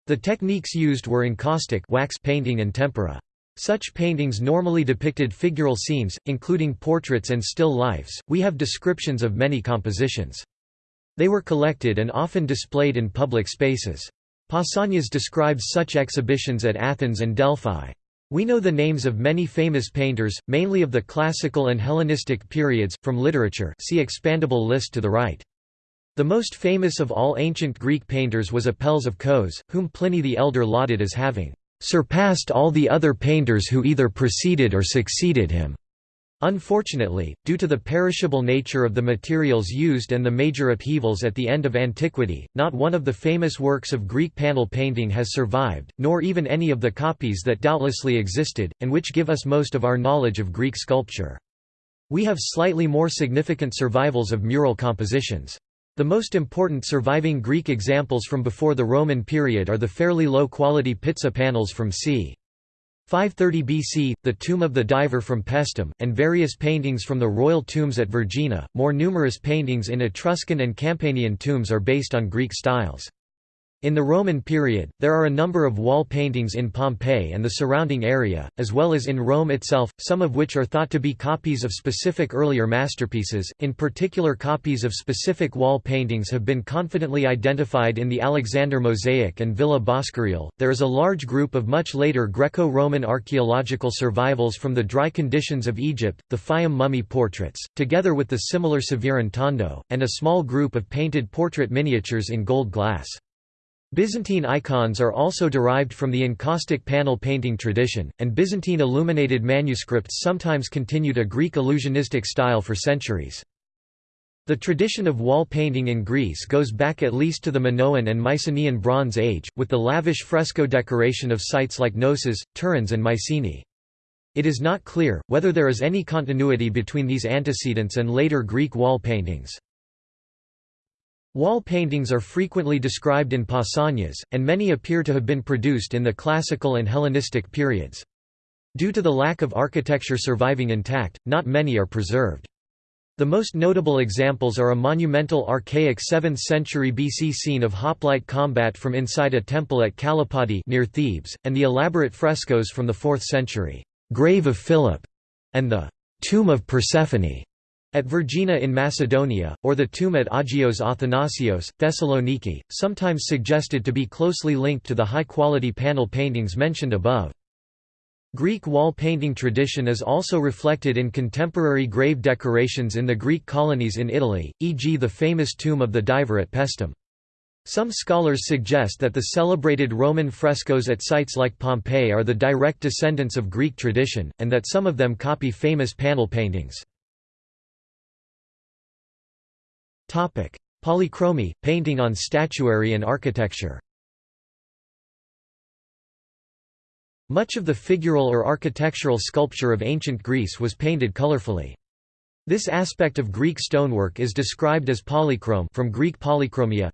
The techniques used were encaustic wax painting and tempera. Such paintings normally depicted figural scenes, including portraits and still lifes. We have descriptions of many compositions. They were collected and often displayed in public spaces. Pausanias describes such exhibitions at Athens and Delphi. We know the names of many famous painters, mainly of the classical and Hellenistic periods, from literature see expandable list to the right. The most famous of all ancient Greek painters was Apelles of Kos, whom Pliny the Elder lauded as having surpassed all the other painters who either preceded or succeeded him. Unfortunately, due to the perishable nature of the materials used and the major upheavals at the end of antiquity, not one of the famous works of Greek panel painting has survived, nor even any of the copies that doubtlessly existed, and which give us most of our knowledge of Greek sculpture. We have slightly more significant survivals of mural compositions. The most important surviving Greek examples from before the Roman period are the fairly low-quality Pitsa panels from c. 530 BC, the tomb of the diver from Paestum, and various paintings from the royal tombs at Vergina. More numerous paintings in Etruscan and Campanian tombs are based on Greek styles. In the Roman period, there are a number of wall paintings in Pompeii and the surrounding area, as well as in Rome itself, some of which are thought to be copies of specific earlier masterpieces. In particular, copies of specific wall paintings have been confidently identified in the Alexander Mosaic and Villa Boscoreale. There is a large group of much later Greco Roman archaeological survivals from the dry conditions of Egypt, the Fayum mummy portraits, together with the similar Severan Tondo, and a small group of painted portrait miniatures in gold glass. Byzantine icons are also derived from the encaustic panel painting tradition, and Byzantine illuminated manuscripts sometimes continued a Greek illusionistic style for centuries. The tradition of wall painting in Greece goes back at least to the Minoan and Mycenaean Bronze Age, with the lavish fresco decoration of sites like Knossos, Tiryns and Mycenae. It is not clear, whether there is any continuity between these antecedents and later Greek wall paintings. Wall paintings are frequently described in pausanias, and many appear to have been produced in the Classical and Hellenistic periods. Due to the lack of architecture surviving intact, not many are preserved. The most notable examples are a monumental archaic 7th century BC scene of hoplite combat from inside a temple at Kalapodi near Thebes, and the elaborate frescoes from the 4th century, "'Grave of Philip' and the "'Tomb of Persephone' At Vergina in Macedonia, or the tomb at Agios Athanasios, Thessaloniki, sometimes suggested to be closely linked to the high-quality panel paintings mentioned above. Greek wall painting tradition is also reflected in contemporary grave decorations in the Greek colonies in Italy, e.g. the famous tomb of the diver at Paestum. Some scholars suggest that the celebrated Roman frescoes at sites like Pompeii are the direct descendants of Greek tradition, and that some of them copy famous panel paintings. Polychromy, painting on statuary and architecture Much of the figural or architectural sculpture of ancient Greece was painted colorfully. This aspect of Greek stonework is described as polychrome from Greek polychromia.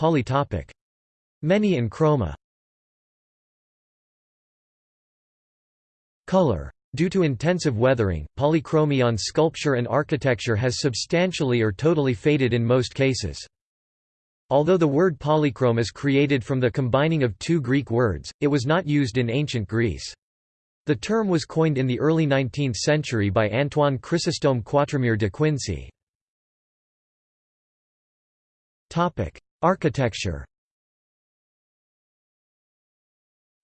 Polytopic. Many in chroma. Color Due to intensive weathering, polychromy on sculpture and architecture has substantially or totally faded in most cases. Although the word polychrome is created from the combining of two Greek words, it was not used in ancient Greece. The term was coined in the early 19th century by Antoine Chrysostome Quatremère de Quincy. Architecture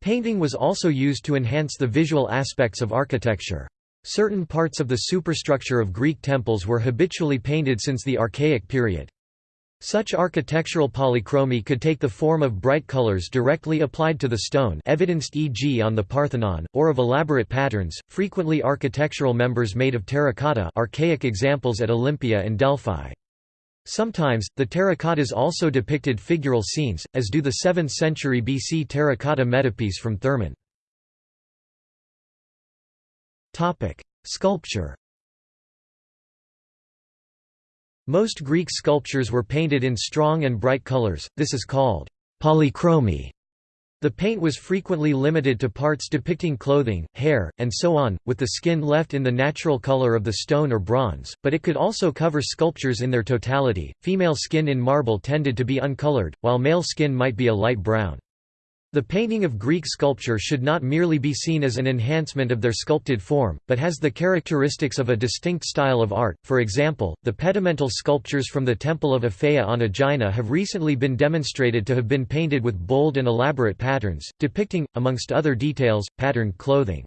Painting was also used to enhance the visual aspects of architecture. Certain parts of the superstructure of Greek temples were habitually painted since the Archaic period. Such architectural polychromy could take the form of bright colors directly applied to the stone evidenced e.g. on the Parthenon, or of elaborate patterns, frequently architectural members made of terracotta archaic examples at Olympia and Delphi. Sometimes, the terracottas also depicted figural scenes, as do the 7th century BC terracotta metopes from Thermon. Sculpture Most Greek sculptures were painted in strong and bright colors, this is called polychromy. The paint was frequently limited to parts depicting clothing, hair, and so on, with the skin left in the natural color of the stone or bronze, but it could also cover sculptures in their totality. Female skin in marble tended to be uncolored, while male skin might be a light brown. The painting of Greek sculpture should not merely be seen as an enhancement of their sculpted form, but has the characteristics of a distinct style of art. For example, the pedimental sculptures from the Temple of Aphaea on Aegina have recently been demonstrated to have been painted with bold and elaborate patterns, depicting, amongst other details, patterned clothing.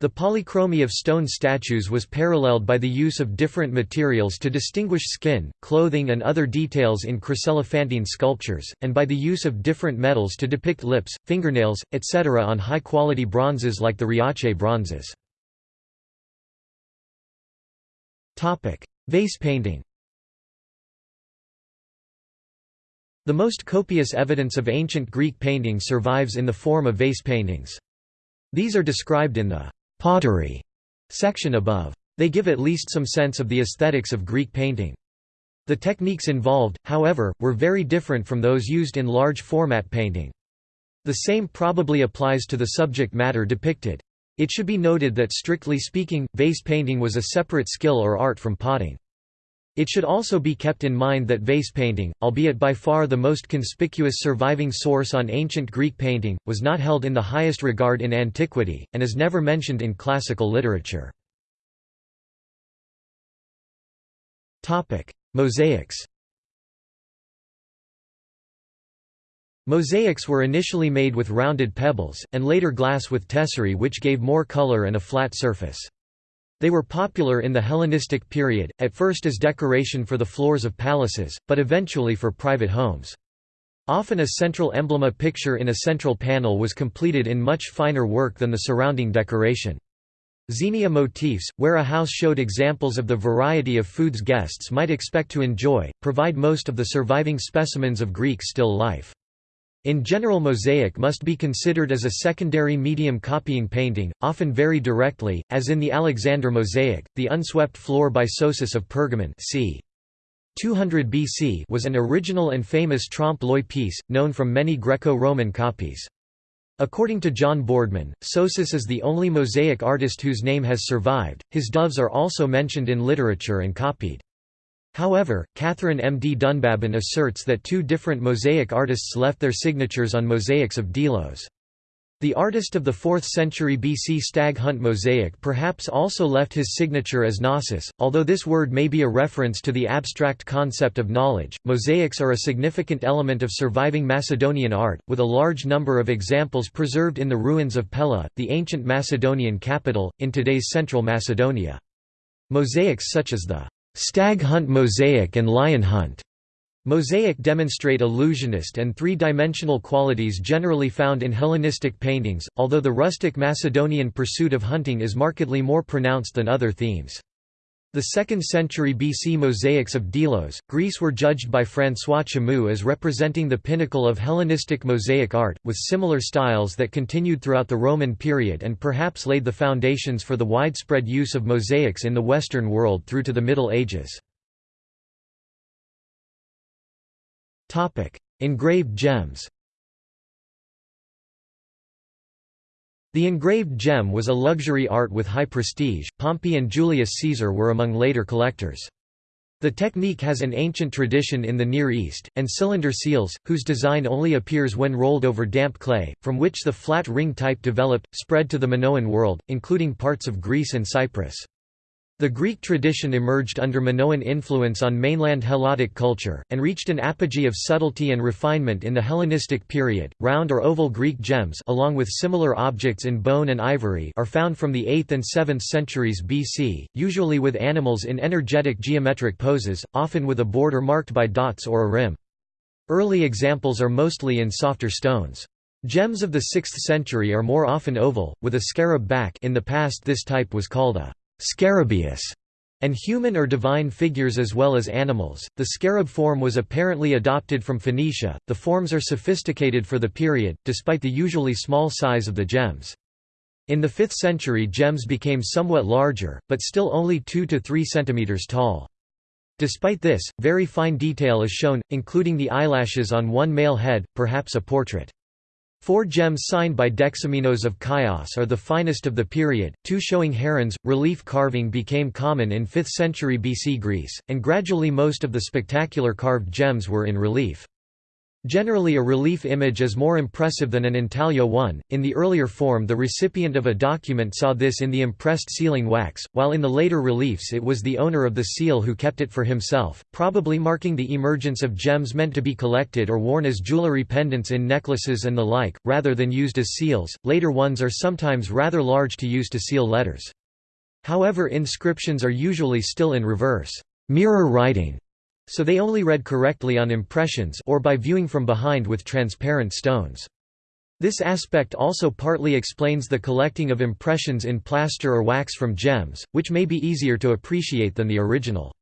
The polychromy of stone statues was paralleled by the use of different materials to distinguish skin, clothing and other details in chryselephantine sculptures, and by the use of different metals to depict lips, fingernails, etc. on high-quality bronzes like the Riace bronzes. Vase painting The most copious evidence of ancient Greek painting survives in the form of vase paintings. These are described in the pottery section above. They give at least some sense of the aesthetics of Greek painting. The techniques involved, however, were very different from those used in large format painting. The same probably applies to the subject matter depicted. It should be noted that strictly speaking, vase painting was a separate skill or art from potting. It should also be kept in mind that vase painting, albeit by far the most conspicuous surviving source on ancient Greek painting, was not held in the highest regard in antiquity, and is never mentioned in classical literature. Mosaics Mosaics were initially made with rounded pebbles, and later glass with tesserae which gave more color and a flat surface. They were popular in the Hellenistic period, at first as decoration for the floors of palaces, but eventually for private homes. Often a central emblema picture in a central panel was completed in much finer work than the surrounding decoration. Xenia motifs, where a house showed examples of the variety of foods guests might expect to enjoy, provide most of the surviving specimens of Greek still life. In general mosaic must be considered as a secondary medium copying painting, often very directly, as in the Alexander mosaic. The unswept floor by Sosus of Pergamon c. 200 BC was an original and famous trompe-l'oeil piece, known from many Greco-Roman copies. According to John Boardman, Sosus is the only mosaic artist whose name has survived. His doves are also mentioned in literature and copied. However, Catherine M. D. Dunbabin asserts that two different mosaic artists left their signatures on mosaics of Delos. The artist of the 4th century BC stag hunt mosaic perhaps also left his signature as Gnosis, although this word may be a reference to the abstract concept of knowledge. Mosaics are a significant element of surviving Macedonian art, with a large number of examples preserved in the ruins of Pella, the ancient Macedonian capital, in today's central Macedonia. Mosaics such as the Stag hunt mosaic and lion hunt Mosaic demonstrate illusionist and three-dimensional qualities generally found in Hellenistic paintings, although the rustic Macedonian pursuit of hunting is markedly more pronounced than other themes. The 2nd century BC mosaics of Delos, Greece were judged by François Chamoux as representing the pinnacle of Hellenistic mosaic art, with similar styles that continued throughout the Roman period and perhaps laid the foundations for the widespread use of mosaics in the Western world through to the Middle Ages. Engraved gems The engraved gem was a luxury art with high prestige. Pompey and Julius Caesar were among later collectors. The technique has an ancient tradition in the Near East, and cylinder seals, whose design only appears when rolled over damp clay, from which the flat ring type developed, spread to the Minoan world, including parts of Greece and Cyprus. The Greek tradition emerged under Minoan influence on mainland Helladic culture, and reached an apogee of subtlety and refinement in the Hellenistic period. Round or oval Greek gems, along with similar objects in bone and ivory, are found from the 8th and 7th centuries BC, usually with animals in energetic geometric poses, often with a border marked by dots or a rim. Early examples are mostly in softer stones. Gems of the 6th century are more often oval, with a scarab back in the past this type was called a Scarabaeus, and human or divine figures as well as animals. The scarab form was apparently adopted from Phoenicia. The forms are sophisticated for the period, despite the usually small size of the gems. In the 5th century gems became somewhat larger, but still only 2 to 3 centimeters tall. Despite this, very fine detail is shown, including the eyelashes on one male head, perhaps a portrait. Four gems signed by Dexamenos of Chios are the finest of the period, two showing herons. Relief carving became common in 5th century BC Greece, and gradually most of the spectacular carved gems were in relief. Generally a relief image is more impressive than an intaglio one. In the earlier form the recipient of a document saw this in the impressed sealing wax, while in the later reliefs it was the owner of the seal who kept it for himself, probably marking the emergence of gems meant to be collected or worn as jewelry pendants in necklaces and the like, rather than used as seals. Later ones are sometimes rather large to use to seal letters. However inscriptions are usually still in reverse mirror writing so they only read correctly on impressions or by viewing from behind with transparent stones. This aspect also partly explains the collecting of impressions in plaster or wax from gems, which may be easier to appreciate than the original.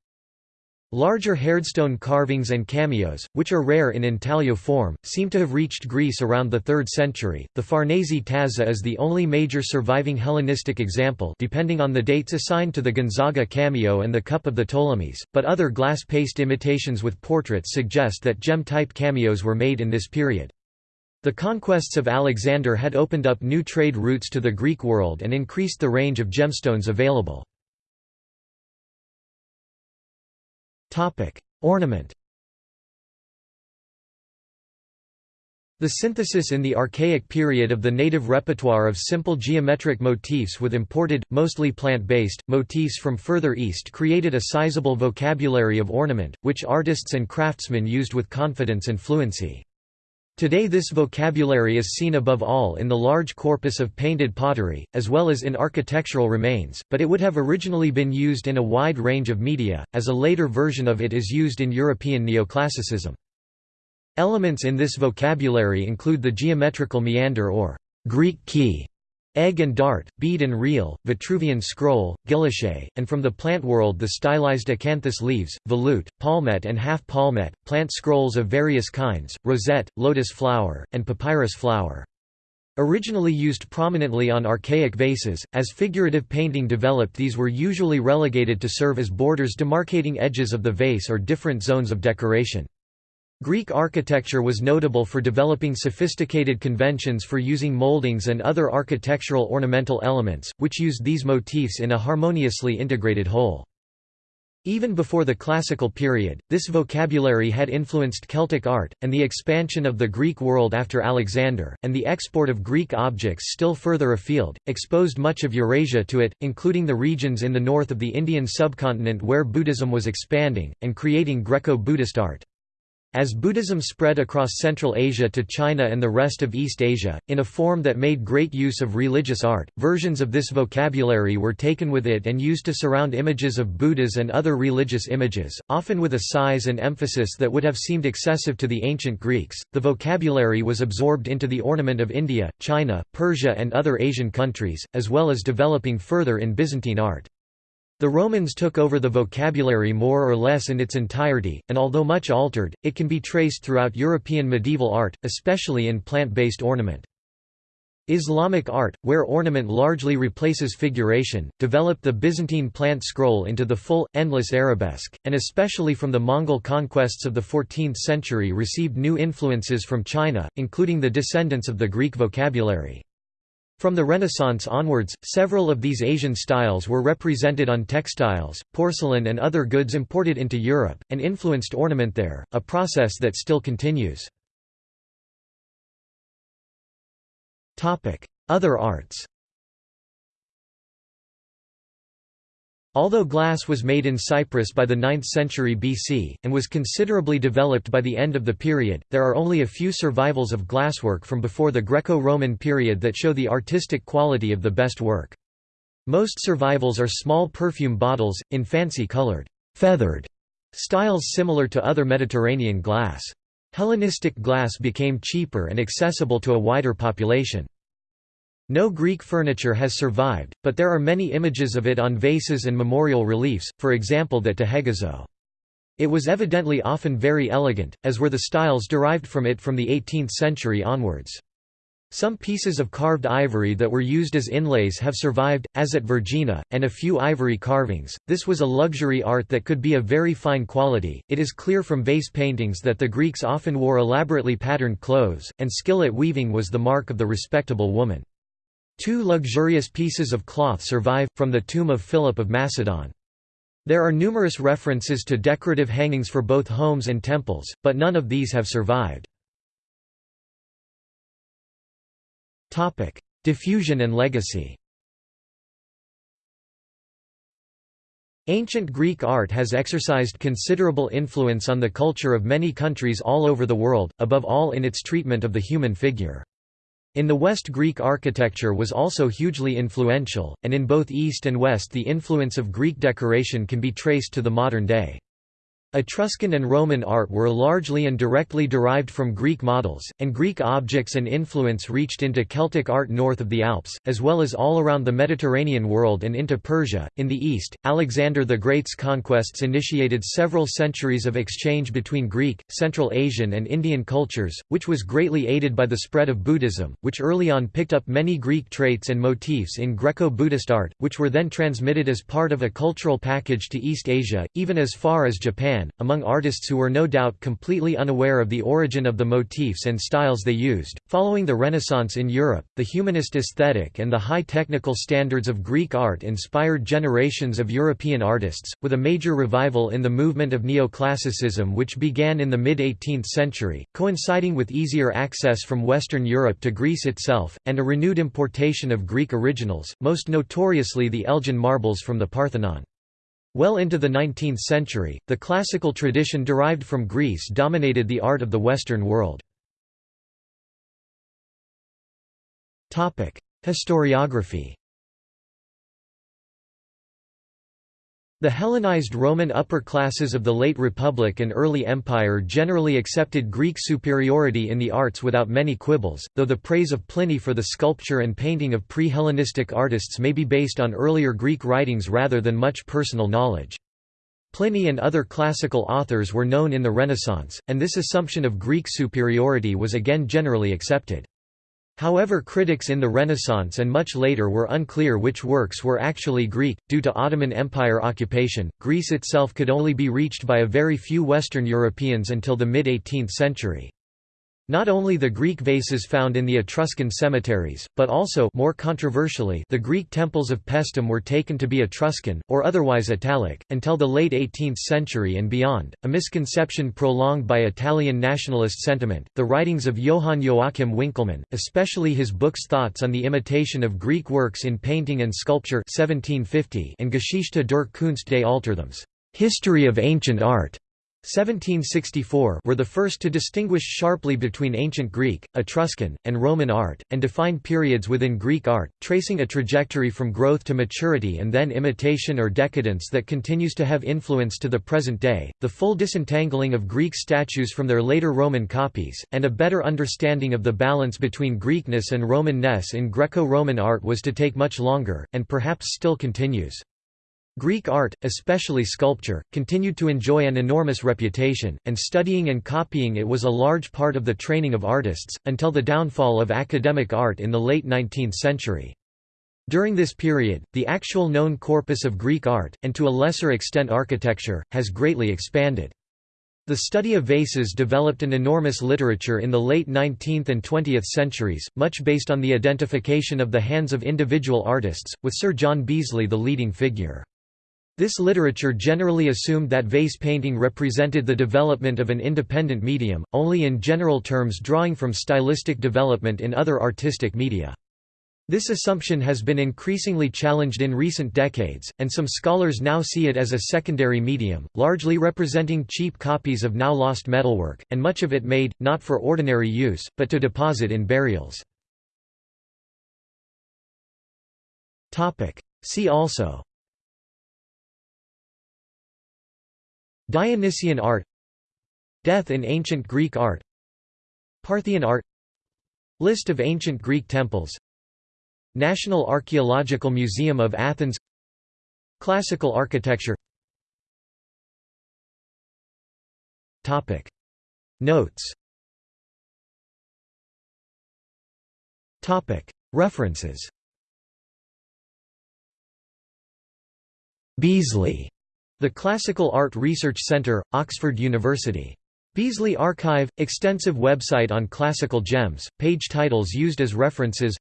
Larger hardstone carvings and cameos, which are rare in intaglio form, seem to have reached Greece around the 3rd century. The Farnese tazza is the only major surviving Hellenistic example depending on the dates assigned to the Gonzaga cameo and the Cup of the Ptolemies, but other glass paste imitations with portraits suggest that gem-type cameos were made in this period. The conquests of Alexander had opened up new trade routes to the Greek world and increased the range of gemstones available. Topic: Ornament. The synthesis in the Archaic period of the native repertoire of simple geometric motifs with imported, mostly plant-based, motifs from further east created a sizable vocabulary of ornament, which artists and craftsmen used with confidence and fluency. Today this vocabulary is seen above all in the large corpus of painted pottery, as well as in architectural remains, but it would have originally been used in a wide range of media, as a later version of it is used in European neoclassicism. Elements in this vocabulary include the geometrical meander or Greek key, egg and dart, bead and reel, Vitruvian scroll, guilloche, and from the plant world the stylized acanthus leaves, volute, palmette and half palmette, plant scrolls of various kinds, rosette, lotus flower, and papyrus flower. Originally used prominently on archaic vases, as figurative painting developed these were usually relegated to serve as borders demarcating edges of the vase or different zones of decoration. Greek architecture was notable for developing sophisticated conventions for using moldings and other architectural ornamental elements, which used these motifs in a harmoniously integrated whole. Even before the classical period, this vocabulary had influenced Celtic art, and the expansion of the Greek world after Alexander, and the export of Greek objects still further afield, exposed much of Eurasia to it, including the regions in the north of the Indian subcontinent where Buddhism was expanding, and creating Greco-Buddhist art. As Buddhism spread across Central Asia to China and the rest of East Asia, in a form that made great use of religious art, versions of this vocabulary were taken with it and used to surround images of Buddhas and other religious images, often with a size and emphasis that would have seemed excessive to the ancient Greeks. The vocabulary was absorbed into the ornament of India, China, Persia, and other Asian countries, as well as developing further in Byzantine art. The Romans took over the vocabulary more or less in its entirety, and although much altered, it can be traced throughout European medieval art, especially in plant-based ornament. Islamic art, where ornament largely replaces figuration, developed the Byzantine plant scroll into the full, endless arabesque, and especially from the Mongol conquests of the 14th century received new influences from China, including the descendants of the Greek vocabulary. From the Renaissance onwards, several of these Asian styles were represented on textiles, porcelain and other goods imported into Europe, and influenced ornament there, a process that still continues. Other arts Although glass was made in Cyprus by the 9th century BC, and was considerably developed by the end of the period, there are only a few survivals of glasswork from before the Greco-Roman period that show the artistic quality of the best work. Most survivals are small perfume bottles, in fancy-colored, feathered styles similar to other Mediterranean glass. Hellenistic glass became cheaper and accessible to a wider population. No Greek furniture has survived, but there are many images of it on vases and memorial reliefs, for example that to. It was evidently often very elegant, as were the styles derived from it from the 18th century onwards. Some pieces of carved ivory that were used as inlays have survived, as at Vergina, and a few ivory carvings. This was a luxury art that could be of very fine quality. It is clear from vase paintings that the Greeks often wore elaborately patterned clothes, and skill at weaving was the mark of the respectable woman. Two luxurious pieces of cloth survive, from the tomb of Philip of Macedon. There are numerous references to decorative hangings for both homes and temples, but none of these have survived. Diffusion and legacy Ancient Greek art has exercised considerable influence on the culture of many countries all over the world, above all in its treatment of the human figure. In the West Greek architecture was also hugely influential, and in both East and West the influence of Greek decoration can be traced to the modern day. Etruscan and Roman art were largely and directly derived from Greek models, and Greek objects and influence reached into Celtic art north of the Alps, as well as all around the Mediterranean world and into Persia. In the east, Alexander the Great's conquests initiated several centuries of exchange between Greek, Central Asian, and Indian cultures, which was greatly aided by the spread of Buddhism, which early on picked up many Greek traits and motifs in Greco Buddhist art, which were then transmitted as part of a cultural package to East Asia, even as far as Japan Japan, among artists who were no doubt completely unaware of the origin of the motifs and styles they used. Following the Renaissance in Europe, the humanist aesthetic and the high technical standards of Greek art inspired generations of European artists, with a major revival in the movement of neoclassicism which began in the mid-18th century, coinciding with easier access from Western Europe to Greece itself, and a renewed importation of Greek originals, most notoriously the Elgin marbles from the Parthenon. Well into the 19th century, the classical tradition derived from Greece dominated the art of the Western world. Historiography The Hellenized Roman upper classes of the late Republic and early Empire generally accepted Greek superiority in the arts without many quibbles, though the praise of Pliny for the sculpture and painting of pre-Hellenistic artists may be based on earlier Greek writings rather than much personal knowledge. Pliny and other classical authors were known in the Renaissance, and this assumption of Greek superiority was again generally accepted. However critics in the Renaissance and much later were unclear which works were actually Greek. Due to Ottoman Empire occupation, Greece itself could only be reached by a very few Western Europeans until the mid-18th century. Not only the Greek vases found in the Etruscan cemeteries, but also more controversially, the Greek temples of Paestum were taken to be Etruscan, or otherwise Italic, until the late 18th century and beyond, a misconception prolonged by Italian nationalist sentiment. The writings of Johann Joachim Winckelmann, especially his books Thoughts on the Imitation of Greek Works in Painting and Sculpture 1750 and Geschichte der Kunst des Altertums, History of Ancient Art, 1764 were the first to distinguish sharply between ancient Greek, Etruscan, and Roman art, and define periods within Greek art, tracing a trajectory from growth to maturity and then imitation or decadence that continues to have influence to the present day. The full disentangling of Greek statues from their later Roman copies, and a better understanding of the balance between Greekness and Romanness in Greco Roman art was to take much longer, and perhaps still continues. Greek art, especially sculpture, continued to enjoy an enormous reputation, and studying and copying it was a large part of the training of artists, until the downfall of academic art in the late 19th century. During this period, the actual known corpus of Greek art, and to a lesser extent architecture, has greatly expanded. The study of vases developed an enormous literature in the late 19th and 20th centuries, much based on the identification of the hands of individual artists, with Sir John Beazley the leading figure. This literature generally assumed that vase painting represented the development of an independent medium, only in general terms drawing from stylistic development in other artistic media. This assumption has been increasingly challenged in recent decades, and some scholars now see it as a secondary medium, largely representing cheap copies of now lost metalwork, and much of it made, not for ordinary use, but to deposit in burials. See also Dionysian art Death in ancient Greek art Parthian art List of ancient Greek temples National Archaeological Museum of Athens Classical architecture. Topic. Notes. Topic. References. Beazley the Classical Art Research Centre, Oxford University. Beazley Archive – extensive website on classical gems, page titles used as references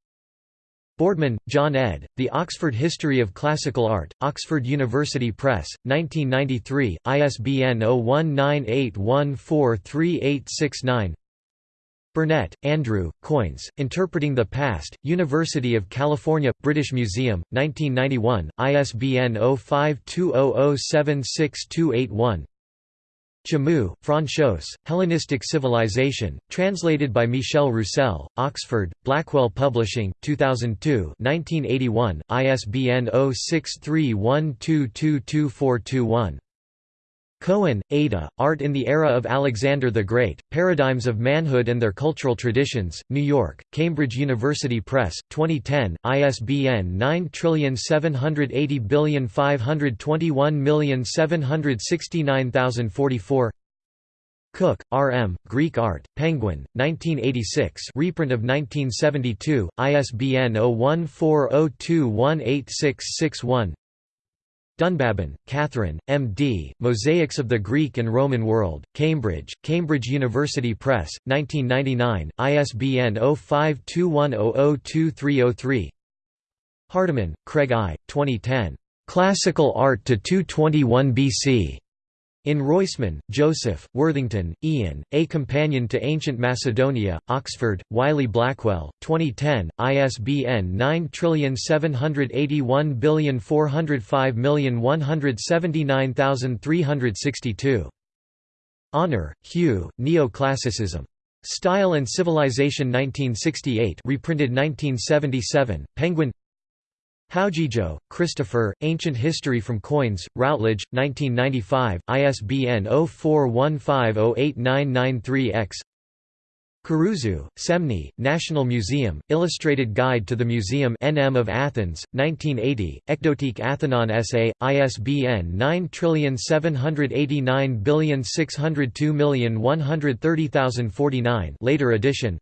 Boardman, John ed., The Oxford History of Classical Art, Oxford University Press, 1993, ISBN 0198143869 Burnett, Andrew, Coins, Interpreting the Past, University of California, British Museum, 1991, ISBN 0520076281 Chamoux, François, Hellenistic Civilization, translated by Michel Roussel, Oxford, Blackwell Publishing, 2002 1981, ISBN 0631222421 Cohen, Ada, Art in the Era of Alexander the Great, Paradigms of Manhood and Their Cultural Traditions, New York, Cambridge University Press, 2010, ISBN 9780521769044 Cook, R. M., Greek Art, Penguin, 1986 reprint of 1972, ISBN 0140218661 Dunbabin, Catherine, M.D., Mosaics of the Greek and Roman World, Cambridge, Cambridge University Press, 1999, ISBN 0521002303 Hardiman, Craig I., 2010. Classical Art to 221 BC. In Roisman, Joseph, Worthington, Ian, A Companion to Ancient Macedonia, Oxford, Wiley Blackwell, 2010, ISBN 9781405179362. Honour, Hugh, Neo-Classicism. Style and Civilization 1968 reprinted 1977, Penguin Howgego, Christopher, Ancient History from Coins, Routledge, 1995, ISBN 0415089993-X Karouzou, Semni, National Museum, Illustrated Guide to the Museum NM of Athens, 1980, Ekdotike Athenon SA, ISBN 9789602130049 later edition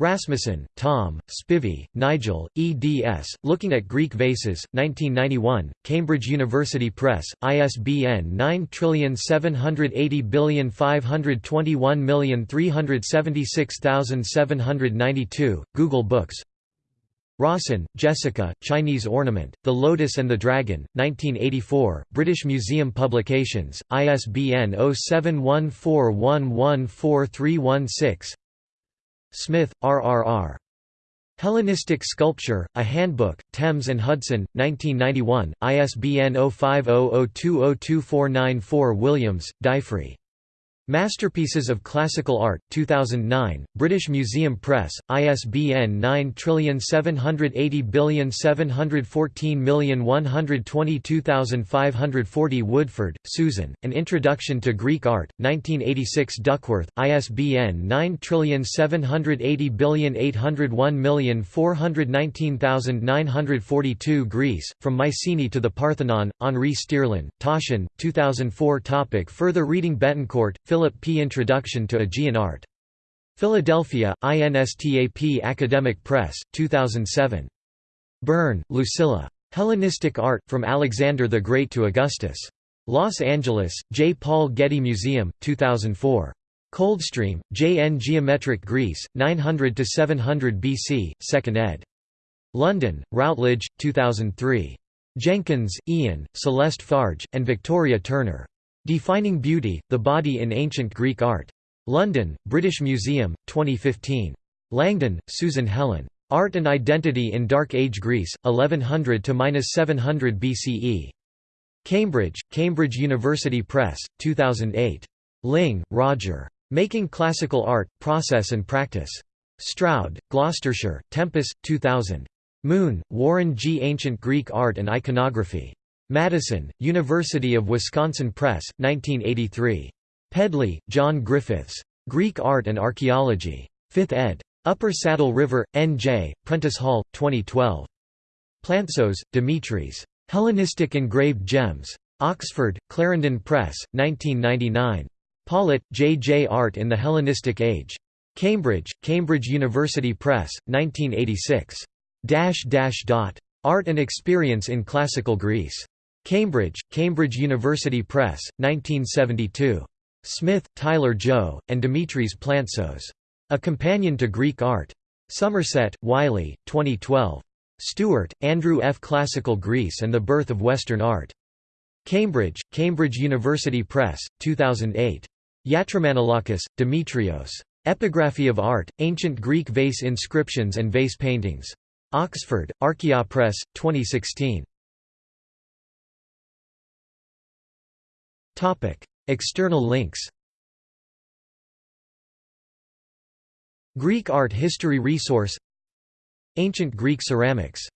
Rasmussen, Tom, Spivey, Nigel, eds. Looking at Greek Vases, 1991, Cambridge University Press, ISBN 9780521376792, Google Books Rawson, Jessica, Chinese Ornament, The Lotus and the Dragon, 1984, British Museum Publications, ISBN 0714114316 Smith, R.R.R. Hellenistic Sculpture, A Handbook, Thames and Hudson, 1991, ISBN 0500202494 Williams, Dyfri. Masterpieces of Classical Art, 2009, British Museum Press, ISBN 9780714122540 Woodford, Susan, An Introduction to Greek Art, 1986 Duckworth, ISBN 9780801419942 Greece, From Mycenae to the Parthenon, Henri Stierlin, Taschen, 2004 Topic Further reading Betancourt, Philip Philip P. Introduction to Aegean Art. Philadelphia, INSTAP Academic Press, 2007. Burn, Lucilla. Hellenistic Art, From Alexander the Great to Augustus. Los Angeles, J. Paul Getty Museum, 2004. Coldstream, J. N. Geometric Greece, 900–700 BC, 2nd ed. London, Routledge, 2003. Jenkins, Ian, Celeste Farge, and Victoria Turner. Defining Beauty, The Body in Ancient Greek Art. London, British Museum, 2015. Langdon, Susan Helen. Art and Identity in Dark Age Greece, 1100–700 BCE. Cambridge, Cambridge University Press, 2008. Ling, Roger. Making Classical Art, Process and Practice. Stroud, Gloucestershire, Tempus, 2000. Moon, Warren G. Ancient Greek Art and Iconography. Madison, University of Wisconsin Press, 1983. Pedley, John Griffiths. Greek Art and Archaeology. 5th ed. Upper Saddle River, N.J., Prentice Hall, 2012. Plantzos, Dimitris. Hellenistic Engraved Gems. Oxford, Clarendon Press, 1999. Pollitt, J. J. Art in the Hellenistic Age. Cambridge, Cambridge University Press, 1986. Art and Experience in Classical Greece. Cambridge, Cambridge University Press, 1972. Smith, Tyler Jo, and Dimitris Plantzos. A Companion to Greek Art. Somerset, Wiley, 2012. Stewart, Andrew F. Classical Greece and the Birth of Western Art. Cambridge, Cambridge University Press, 2008. Yatromanolakis, Demetrios. Epigraphy of Art, Ancient Greek Vase Inscriptions and Vase Paintings. Oxford, Archaeopress, 2016. External links Greek art history resource Ancient Greek ceramics